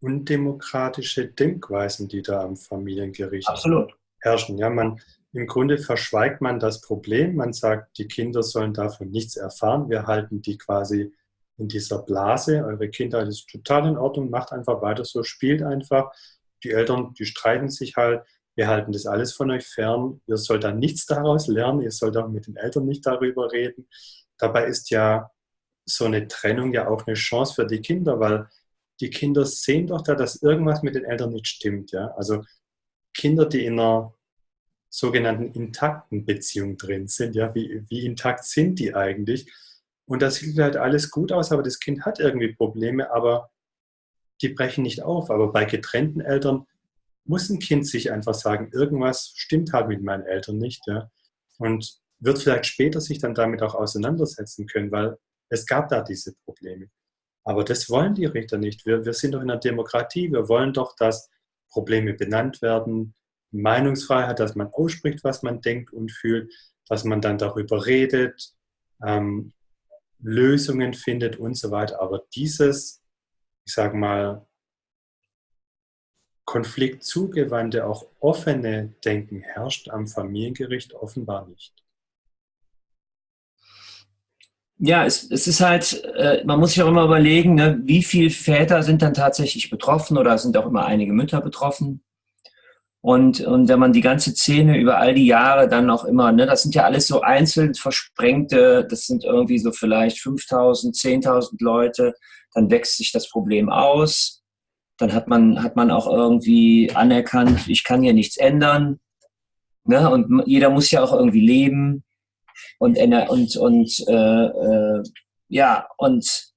undemokratische Denkweisen, die da am Familiengericht Absolut. herrschen. Ja, man, Im Grunde verschweigt man das Problem. Man sagt, die Kinder sollen davon nichts erfahren. Wir halten die quasi in dieser Blase. Eure Kindheit ist total in Ordnung. Macht einfach weiter so, spielt einfach die Eltern, die streiten sich halt, wir halten das alles von euch fern, ihr sollt dann nichts daraus lernen, ihr sollt auch mit den Eltern nicht darüber reden. Dabei ist ja so eine Trennung ja auch eine Chance für die Kinder, weil die Kinder sehen doch da, dass irgendwas mit den Eltern nicht stimmt. Ja? Also Kinder, die in einer sogenannten intakten Beziehung drin sind. Ja, wie, wie intakt sind die eigentlich? Und das sieht halt alles gut aus, aber das Kind hat irgendwie Probleme, aber die brechen nicht auf. Aber bei getrennten Eltern muss ein Kind sich einfach sagen, irgendwas stimmt halt mit meinen Eltern nicht. Ja? Und wird vielleicht später sich dann damit auch auseinandersetzen können, weil es gab da diese Probleme. Aber das wollen die Richter nicht. Wir, wir sind doch in einer Demokratie. Wir wollen doch, dass Probleme benannt werden, Meinungsfreiheit, dass man ausspricht, was man denkt und fühlt, dass man dann darüber redet, ähm, Lösungen findet und so weiter. Aber dieses, ich sage mal, konfliktzugewandte, auch offene Denken herrscht am Familiengericht offenbar nicht. Ja, es, es ist halt, äh, man muss sich auch immer überlegen, ne, wie viele Väter sind dann tatsächlich betroffen oder sind auch immer einige Mütter betroffen. Und, und wenn man die ganze Szene über all die Jahre dann auch immer, ne, das sind ja alles so einzeln versprengte, das sind irgendwie so vielleicht 5000, 10.000 Leute, dann wächst sich das Problem aus. Dann hat man, hat man auch irgendwie anerkannt, ich kann hier nichts ändern. Ne? Und jeder muss ja auch irgendwie leben. Und, und, und äh, äh, ja, und,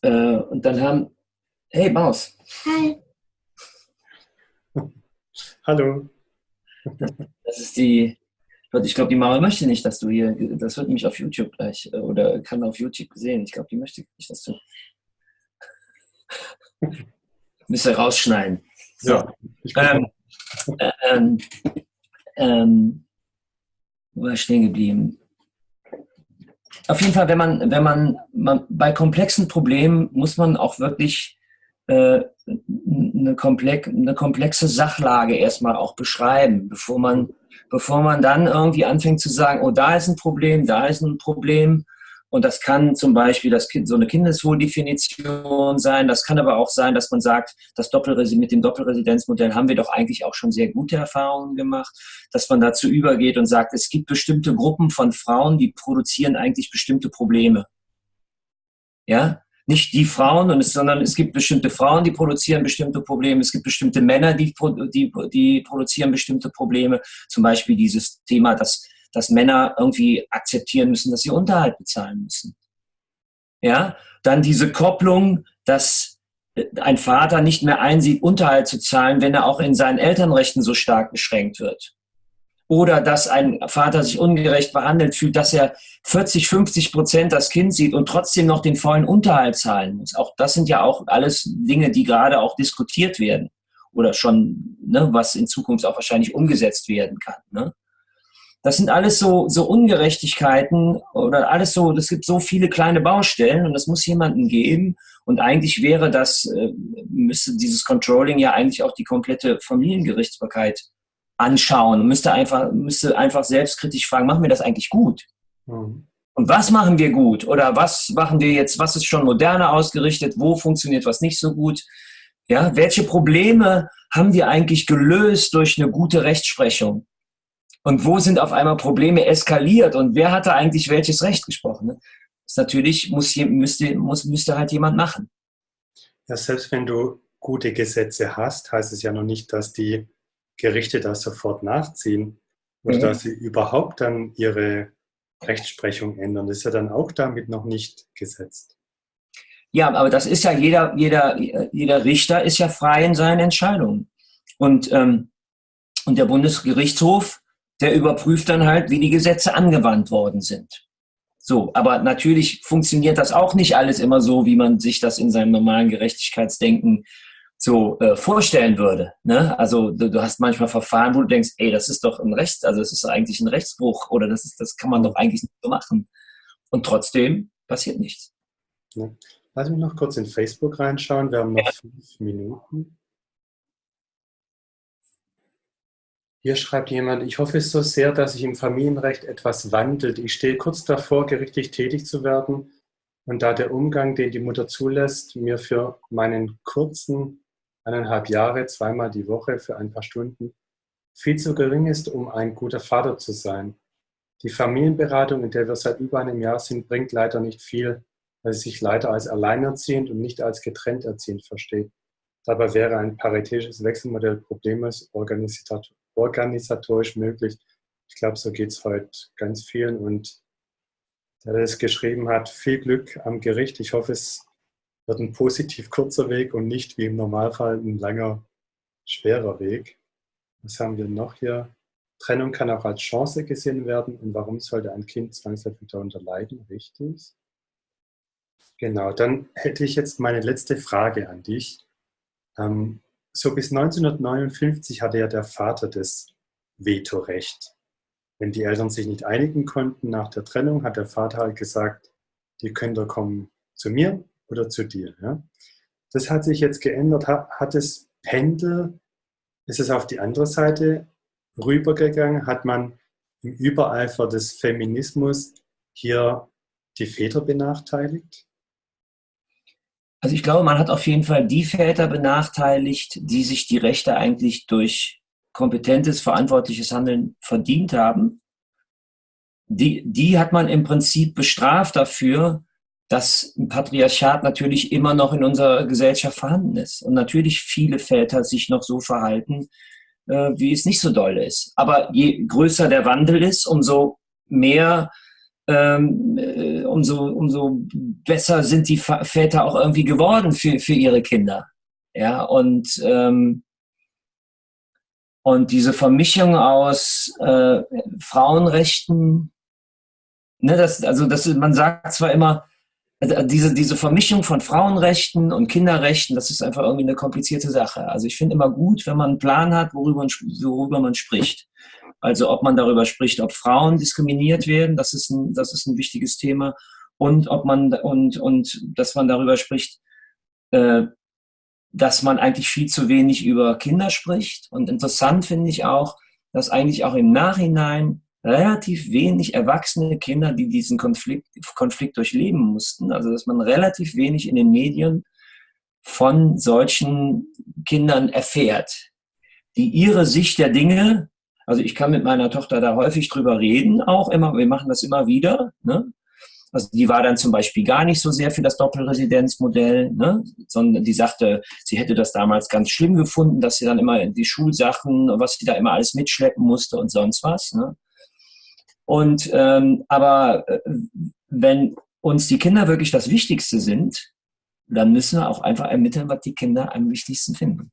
äh, und dann haben, hey Maus. Hi. Hallo. Das ist die, ich glaube, die Mama möchte nicht, dass du hier, das wird nämlich auf YouTube gleich, äh, oder kann auf YouTube sehen. Ich glaube, die möchte nicht, dass du. Müsste rausschneiden. So. Ja, ähm, äh, ähm, ähm, wo war ich stehen geblieben? Auf jeden Fall, wenn man, wenn man, man bei komplexen Problemen muss man auch wirklich eine, komplex, eine komplexe Sachlage erstmal auch beschreiben, bevor man, bevor man dann irgendwie anfängt zu sagen, oh, da ist ein Problem, da ist ein Problem. Und das kann zum Beispiel das kind, so eine Kindeswohldefinition sein. Das kann aber auch sein, dass man sagt, das mit dem Doppelresidenzmodell haben wir doch eigentlich auch schon sehr gute Erfahrungen gemacht, dass man dazu übergeht und sagt, es gibt bestimmte Gruppen von Frauen, die produzieren eigentlich bestimmte Probleme. Ja, nicht die Frauen, sondern es gibt bestimmte Frauen, die produzieren bestimmte Probleme, es gibt bestimmte Männer, die, die, die produzieren bestimmte Probleme. Zum Beispiel dieses Thema, dass, dass Männer irgendwie akzeptieren müssen, dass sie Unterhalt bezahlen müssen. Ja, dann diese Kopplung, dass ein Vater nicht mehr einsieht, Unterhalt zu zahlen, wenn er auch in seinen Elternrechten so stark beschränkt wird oder dass ein Vater sich ungerecht behandelt fühlt, dass er 40, 50 Prozent das Kind sieht und trotzdem noch den vollen Unterhalt zahlen muss. Auch das sind ja auch alles Dinge, die gerade auch diskutiert werden oder schon, ne, was in Zukunft auch wahrscheinlich umgesetzt werden kann. Ne? Das sind alles so, so Ungerechtigkeiten oder alles so, es gibt so viele kleine Baustellen und das muss jemanden geben. Und eigentlich wäre das, äh, müsste dieses Controlling ja eigentlich auch die komplette Familiengerichtsbarkeit anschauen und müsste einfach, müsste einfach selbstkritisch fragen, machen wir das eigentlich gut? Mhm. Und was machen wir gut? Oder was machen wir jetzt, was ist schon moderner ausgerichtet? Wo funktioniert was nicht so gut? Ja, welche Probleme haben wir eigentlich gelöst durch eine gute Rechtsprechung? Und wo sind auf einmal Probleme eskaliert? Und wer hatte eigentlich welches Recht gesprochen? Das natürlich, muss, müsste, muss, müsste halt jemand machen. Ja, selbst wenn du gute Gesetze hast, heißt es ja noch nicht, dass die Gerichte das sofort nachziehen oder mhm. dass sie überhaupt dann ihre Rechtsprechung ändern. Das ist ja dann auch damit noch nicht gesetzt. Ja, aber das ist ja jeder, jeder, jeder Richter ist ja frei in seinen Entscheidungen. Und, ähm, und der Bundesgerichtshof, der überprüft dann halt, wie die Gesetze angewandt worden sind. So, aber natürlich funktioniert das auch nicht alles immer so, wie man sich das in seinem normalen Gerechtigkeitsdenken so äh, vorstellen würde. Ne? Also du, du, hast manchmal Verfahren, wo du denkst, ey, das ist doch ein Rechts, also es ist eigentlich ein Rechtsbruch oder das ist, das kann man doch eigentlich nicht so machen. Und trotzdem passiert nichts. Ja. Lass mich noch kurz in Facebook reinschauen. Wir haben noch ja. fünf Minuten. Hier schreibt jemand, ich hoffe so sehr, dass sich im Familienrecht etwas wandelt. Ich stehe kurz davor, gerichtlich tätig zu werden. Und da der Umgang, den die Mutter zulässt, mir für meinen kurzen eineinhalb Jahre, zweimal die Woche für ein paar Stunden, viel zu gering ist, um ein guter Vater zu sein. Die Familienberatung, in der wir seit über einem Jahr sind, bringt leider nicht viel, weil sie sich leider als alleinerziehend und nicht als getrennt erziehend versteht. Dabei wäre ein paritätisches Wechselmodell problemlos organisatorisch möglich. Ich glaube, so geht es heute ganz vielen. Und der, es geschrieben hat, viel Glück am Gericht. Ich hoffe, es wird ein positiv kurzer Weg und nicht wie im Normalfall ein langer, schwerer Weg. Was haben wir noch hier? Trennung kann auch als Chance gesehen werden. Und warum sollte ein Kind zwangsläufig darunter leiden? Richtig. Genau, dann hätte ich jetzt meine letzte Frage an dich. Ähm, so bis 1959 hatte ja der Vater das Vetorecht. Wenn die Eltern sich nicht einigen konnten nach der Trennung, hat der Vater halt gesagt, die ihr kommen zu mir oder zu dir. Ja? Das hat sich jetzt geändert. Hat das Pendel, ist es auf die andere Seite rübergegangen? Hat man im Übereifer des Feminismus hier die Väter benachteiligt? Also ich glaube, man hat auf jeden Fall die Väter benachteiligt, die sich die Rechte eigentlich durch kompetentes, verantwortliches Handeln verdient haben. Die, die hat man im Prinzip bestraft dafür, dass Patriarchat natürlich immer noch in unserer Gesellschaft vorhanden ist und natürlich viele Väter sich noch so verhalten, äh, wie es nicht so doll ist. Aber je größer der Wandel ist, umso mehr ähm, äh, umso, umso besser sind die Väter auch irgendwie geworden für, für ihre Kinder. Ja, und, ähm, und diese Vermischung aus äh, Frauenrechten, ne, das, also das, man sagt zwar immer, also diese, diese Vermischung von Frauenrechten und Kinderrechten, das ist einfach irgendwie eine komplizierte Sache. Also ich finde immer gut, wenn man einen Plan hat, worüber, worüber man spricht. Also ob man darüber spricht, ob Frauen diskriminiert werden, das ist ein, das ist ein wichtiges Thema. Und ob man und, und dass man darüber spricht, äh, dass man eigentlich viel zu wenig über Kinder spricht. Und interessant finde ich auch, dass eigentlich auch im Nachhinein relativ wenig erwachsene Kinder, die diesen Konflikt, Konflikt durchleben mussten, also dass man relativ wenig in den Medien von solchen Kindern erfährt, die ihre Sicht der Dinge also ich kann mit meiner Tochter da häufig drüber reden, auch immer, wir machen das immer wieder. Ne? Also die war dann zum Beispiel gar nicht so sehr für das Doppelresidenzmodell, ne? sondern die sagte, sie hätte das damals ganz schlimm gefunden, dass sie dann immer die Schulsachen, was sie da immer alles mitschleppen musste und sonst was. Ne? Und ähm, aber äh, wenn uns die Kinder wirklich das Wichtigste sind, dann müssen wir auch einfach ermitteln, was die Kinder am wichtigsten finden.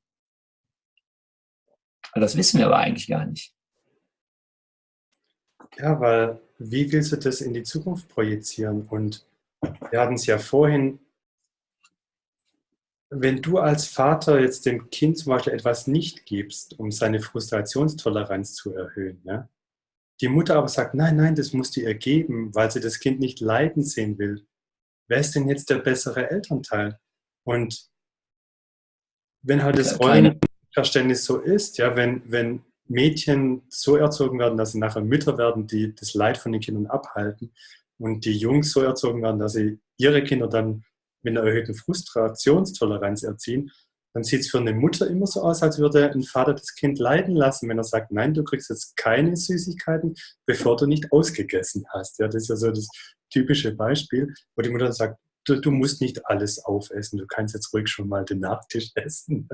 Das wissen wir aber eigentlich gar nicht. Ja, weil wie willst du das in die Zukunft projizieren? Und wir hatten es ja vorhin, wenn du als Vater jetzt dem Kind zum Beispiel etwas nicht gibst, um seine Frustrationstoleranz zu erhöhen, ja? Die Mutter aber sagt, nein, nein, das musst du ihr geben, weil sie das Kind nicht leiden sehen will. Wer ist denn jetzt der bessere Elternteil? Und wenn halt das Rollenverständnis so ist, ja, wenn, wenn Mädchen so erzogen werden, dass sie nachher Mütter werden, die das Leid von den Kindern abhalten und die Jungs so erzogen werden, dass sie ihre Kinder dann mit einer erhöhten Frustrationstoleranz erziehen, dann sieht es für eine Mutter immer so aus, als würde ein Vater das Kind leiden lassen, wenn er sagt, nein, du kriegst jetzt keine Süßigkeiten, bevor du nicht ausgegessen hast. Ja, das ist ja so das typische Beispiel, wo die Mutter sagt, du, du, musst nicht alles aufessen, du kannst jetzt ruhig schon mal den Nachtisch essen.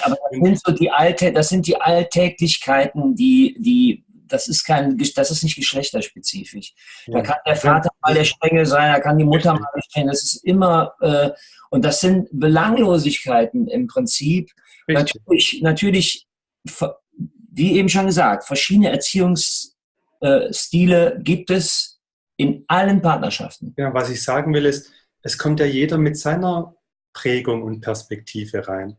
Aber das sind, so die Alte, das sind die Alltäglichkeiten, die, die das ist kein, das ist nicht geschlechterspezifisch. Da kann der Vater mal der Strenge sein, da kann die Mutter mal der Strenge. Das ist immer, äh, und das sind Belanglosigkeiten im Prinzip. Richtig. Natürlich, natürlich, wie eben schon gesagt, verschiedene Erziehungsstile gibt es in allen Partnerschaften. Ja, was ich sagen will ist, es kommt ja jeder mit seiner Prägung und Perspektive rein.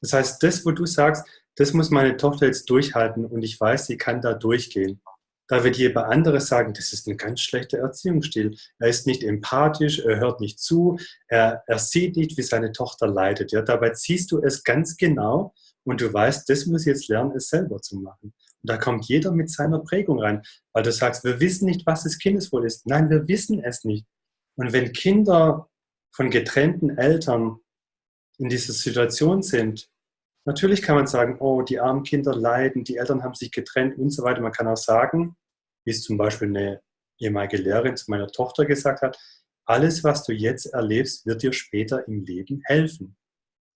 Das heißt, das, wo du sagst, das muss meine Tochter jetzt durchhalten und ich weiß, sie kann da durchgehen. Da wird jeder andere sagen, das ist ein ganz schlechter Erziehungsstil. Er ist nicht empathisch, er hört nicht zu, er, er sieht nicht, wie seine Tochter leidet. Ja, dabei siehst du es ganz genau und du weißt, das muss jetzt lernen, es selber zu machen. Und da kommt jeder mit seiner Prägung rein, weil du sagst, wir wissen nicht, was das Kindeswohl ist. Nein, wir wissen es nicht. Und wenn Kinder von getrennten Eltern in dieser Situation sind, natürlich kann man sagen, oh, die armen Kinder leiden, die Eltern haben sich getrennt und so weiter. Man kann auch sagen, wie es zum Beispiel eine ehemalige Lehrerin zu meiner Tochter gesagt hat, alles, was du jetzt erlebst, wird dir später im Leben helfen.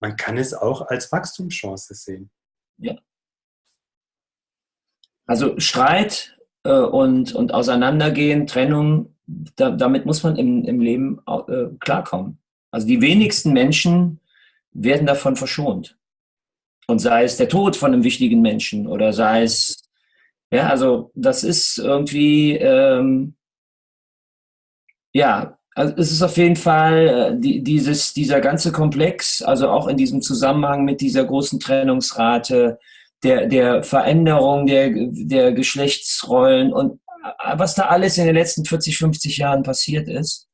Man kann es auch als Wachstumschance sehen. Ja. Also Streit äh, und, und Auseinandergehen, Trennung, da, damit muss man im, im Leben äh, klarkommen. Also die wenigsten Menschen werden davon verschont. Und sei es der Tod von einem wichtigen Menschen oder sei es, ja, also das ist irgendwie, ähm, ja, also es ist auf jeden Fall äh, die, dieses, dieser ganze Komplex, also auch in diesem Zusammenhang mit dieser großen Trennungsrate, der, der Veränderung der, der Geschlechtsrollen und äh, was da alles in den letzten 40, 50 Jahren passiert ist,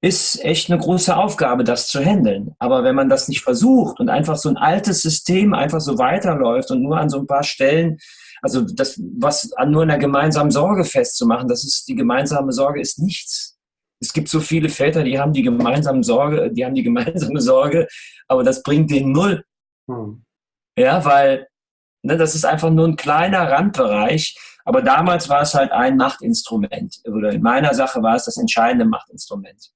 ist echt eine große Aufgabe, das zu handeln. Aber wenn man das nicht versucht und einfach so ein altes System einfach so weiterläuft und nur an so ein paar Stellen, also das, was an nur einer gemeinsamen Sorge festzumachen, das ist, die gemeinsame Sorge ist nichts. Es gibt so viele Väter, die haben die gemeinsame Sorge, die haben die gemeinsame Sorge, aber das bringt den null. Hm. Ja, weil ne, das ist einfach nur ein kleiner Randbereich. Aber damals war es halt ein Machtinstrument. Oder in meiner Sache war es das entscheidende Machtinstrument.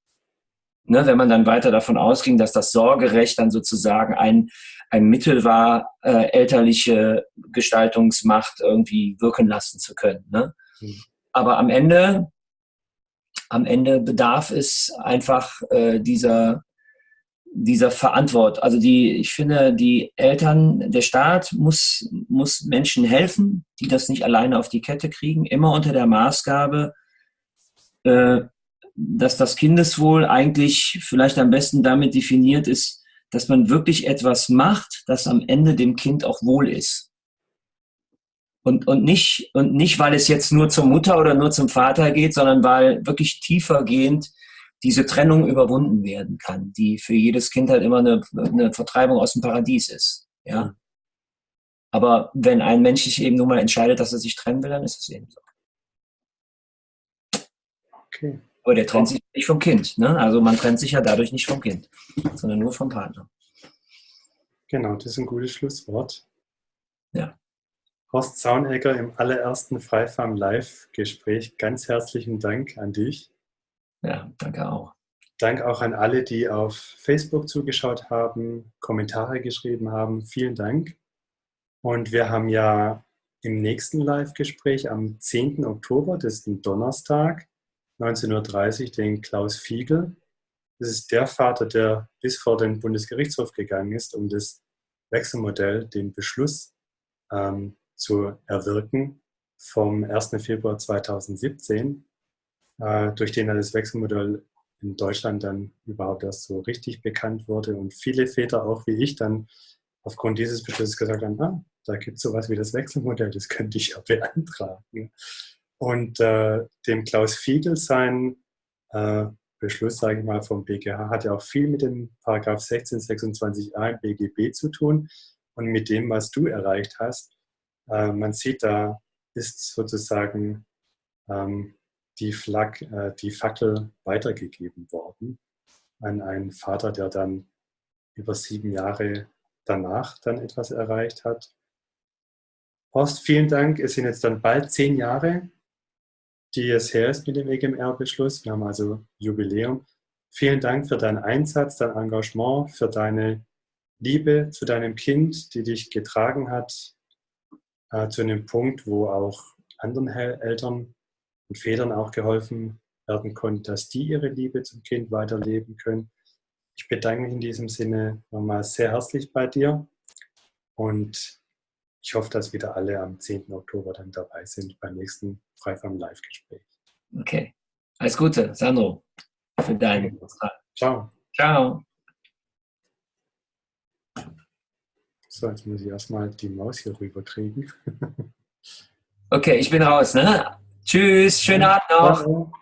Ne, wenn man dann weiter davon ausging, dass das Sorgerecht dann sozusagen ein, ein Mittel war, äh, elterliche Gestaltungsmacht irgendwie wirken lassen zu können. Ne? Mhm. Aber am Ende, am Ende bedarf es einfach äh, dieser, dieser Verantwortung. Also die, ich finde, die Eltern, der Staat muss, muss Menschen helfen, die das nicht alleine auf die Kette kriegen, immer unter der Maßgabe, äh, dass das Kindeswohl eigentlich vielleicht am besten damit definiert ist, dass man wirklich etwas macht, das am Ende dem Kind auch wohl ist. Und, und, nicht, und nicht, weil es jetzt nur zur Mutter oder nur zum Vater geht, sondern weil wirklich tiefergehend diese Trennung überwunden werden kann, die für jedes Kind halt immer eine, eine Vertreibung aus dem Paradies ist. Ja? Aber wenn ein Mensch sich eben nun mal entscheidet, dass er sich trennen will, dann ist es eben so. Okay. Aber der trennt sich nicht vom Kind. Ne? Also man trennt sich ja dadurch nicht vom Kind, sondern nur vom Partner. Genau, das ist ein gutes Schlusswort. Ja. Horst Zaunegger im allerersten Freifarm Live-Gespräch. Ganz herzlichen Dank an dich. Ja, danke auch. Dank auch an alle, die auf Facebook zugeschaut haben, Kommentare geschrieben haben. Vielen Dank. Und wir haben ja im nächsten Live-Gespräch am 10. Oktober, das ist ein Donnerstag, 1930 den Klaus Fiegel. Das ist der Vater, der bis vor den Bundesgerichtshof gegangen ist, um das Wechselmodell, den Beschluss ähm, zu erwirken vom 1. Februar 2017, äh, durch den das Wechselmodell in Deutschland dann überhaupt erst so richtig bekannt wurde und viele Väter, auch wie ich, dann aufgrund dieses Beschlusses gesagt haben, ah, da gibt es sowas wie das Wechselmodell, das könnte ich ja beantragen. Und äh, dem Klaus Fiegel sein äh, Beschluss, sage ich mal, vom BGH hat ja auch viel mit dem Paragraph 1626a im BGB zu tun und mit dem, was du erreicht hast. Äh, man sieht, da ist sozusagen ähm, die, Flag, äh, die Fackel weitergegeben worden an einen Vater, der dann über sieben Jahre danach dann etwas erreicht hat. Horst, vielen Dank. Es sind jetzt dann bald zehn Jahre die es her ist mit dem EGMR-Beschluss. Wir haben also Jubiläum. Vielen Dank für deinen Einsatz, dein Engagement, für deine Liebe zu deinem Kind, die dich getragen hat, äh, zu einem Punkt, wo auch anderen Eltern und Vätern auch geholfen werden konnte, dass die ihre Liebe zum Kind weiterleben können. Ich bedanke mich in diesem Sinne nochmal sehr herzlich bei dir und ich hoffe, dass wieder alle am 10. Oktober dann dabei sind beim nächsten Freifarm Live-Gespräch. Okay. Alles Gute, Sandro, für deinen Ciao. Ciao. So, jetzt muss ich erstmal die Maus hier rüber kriegen. okay, ich bin raus, ne? Tschüss, schönen Abend noch. Ciao.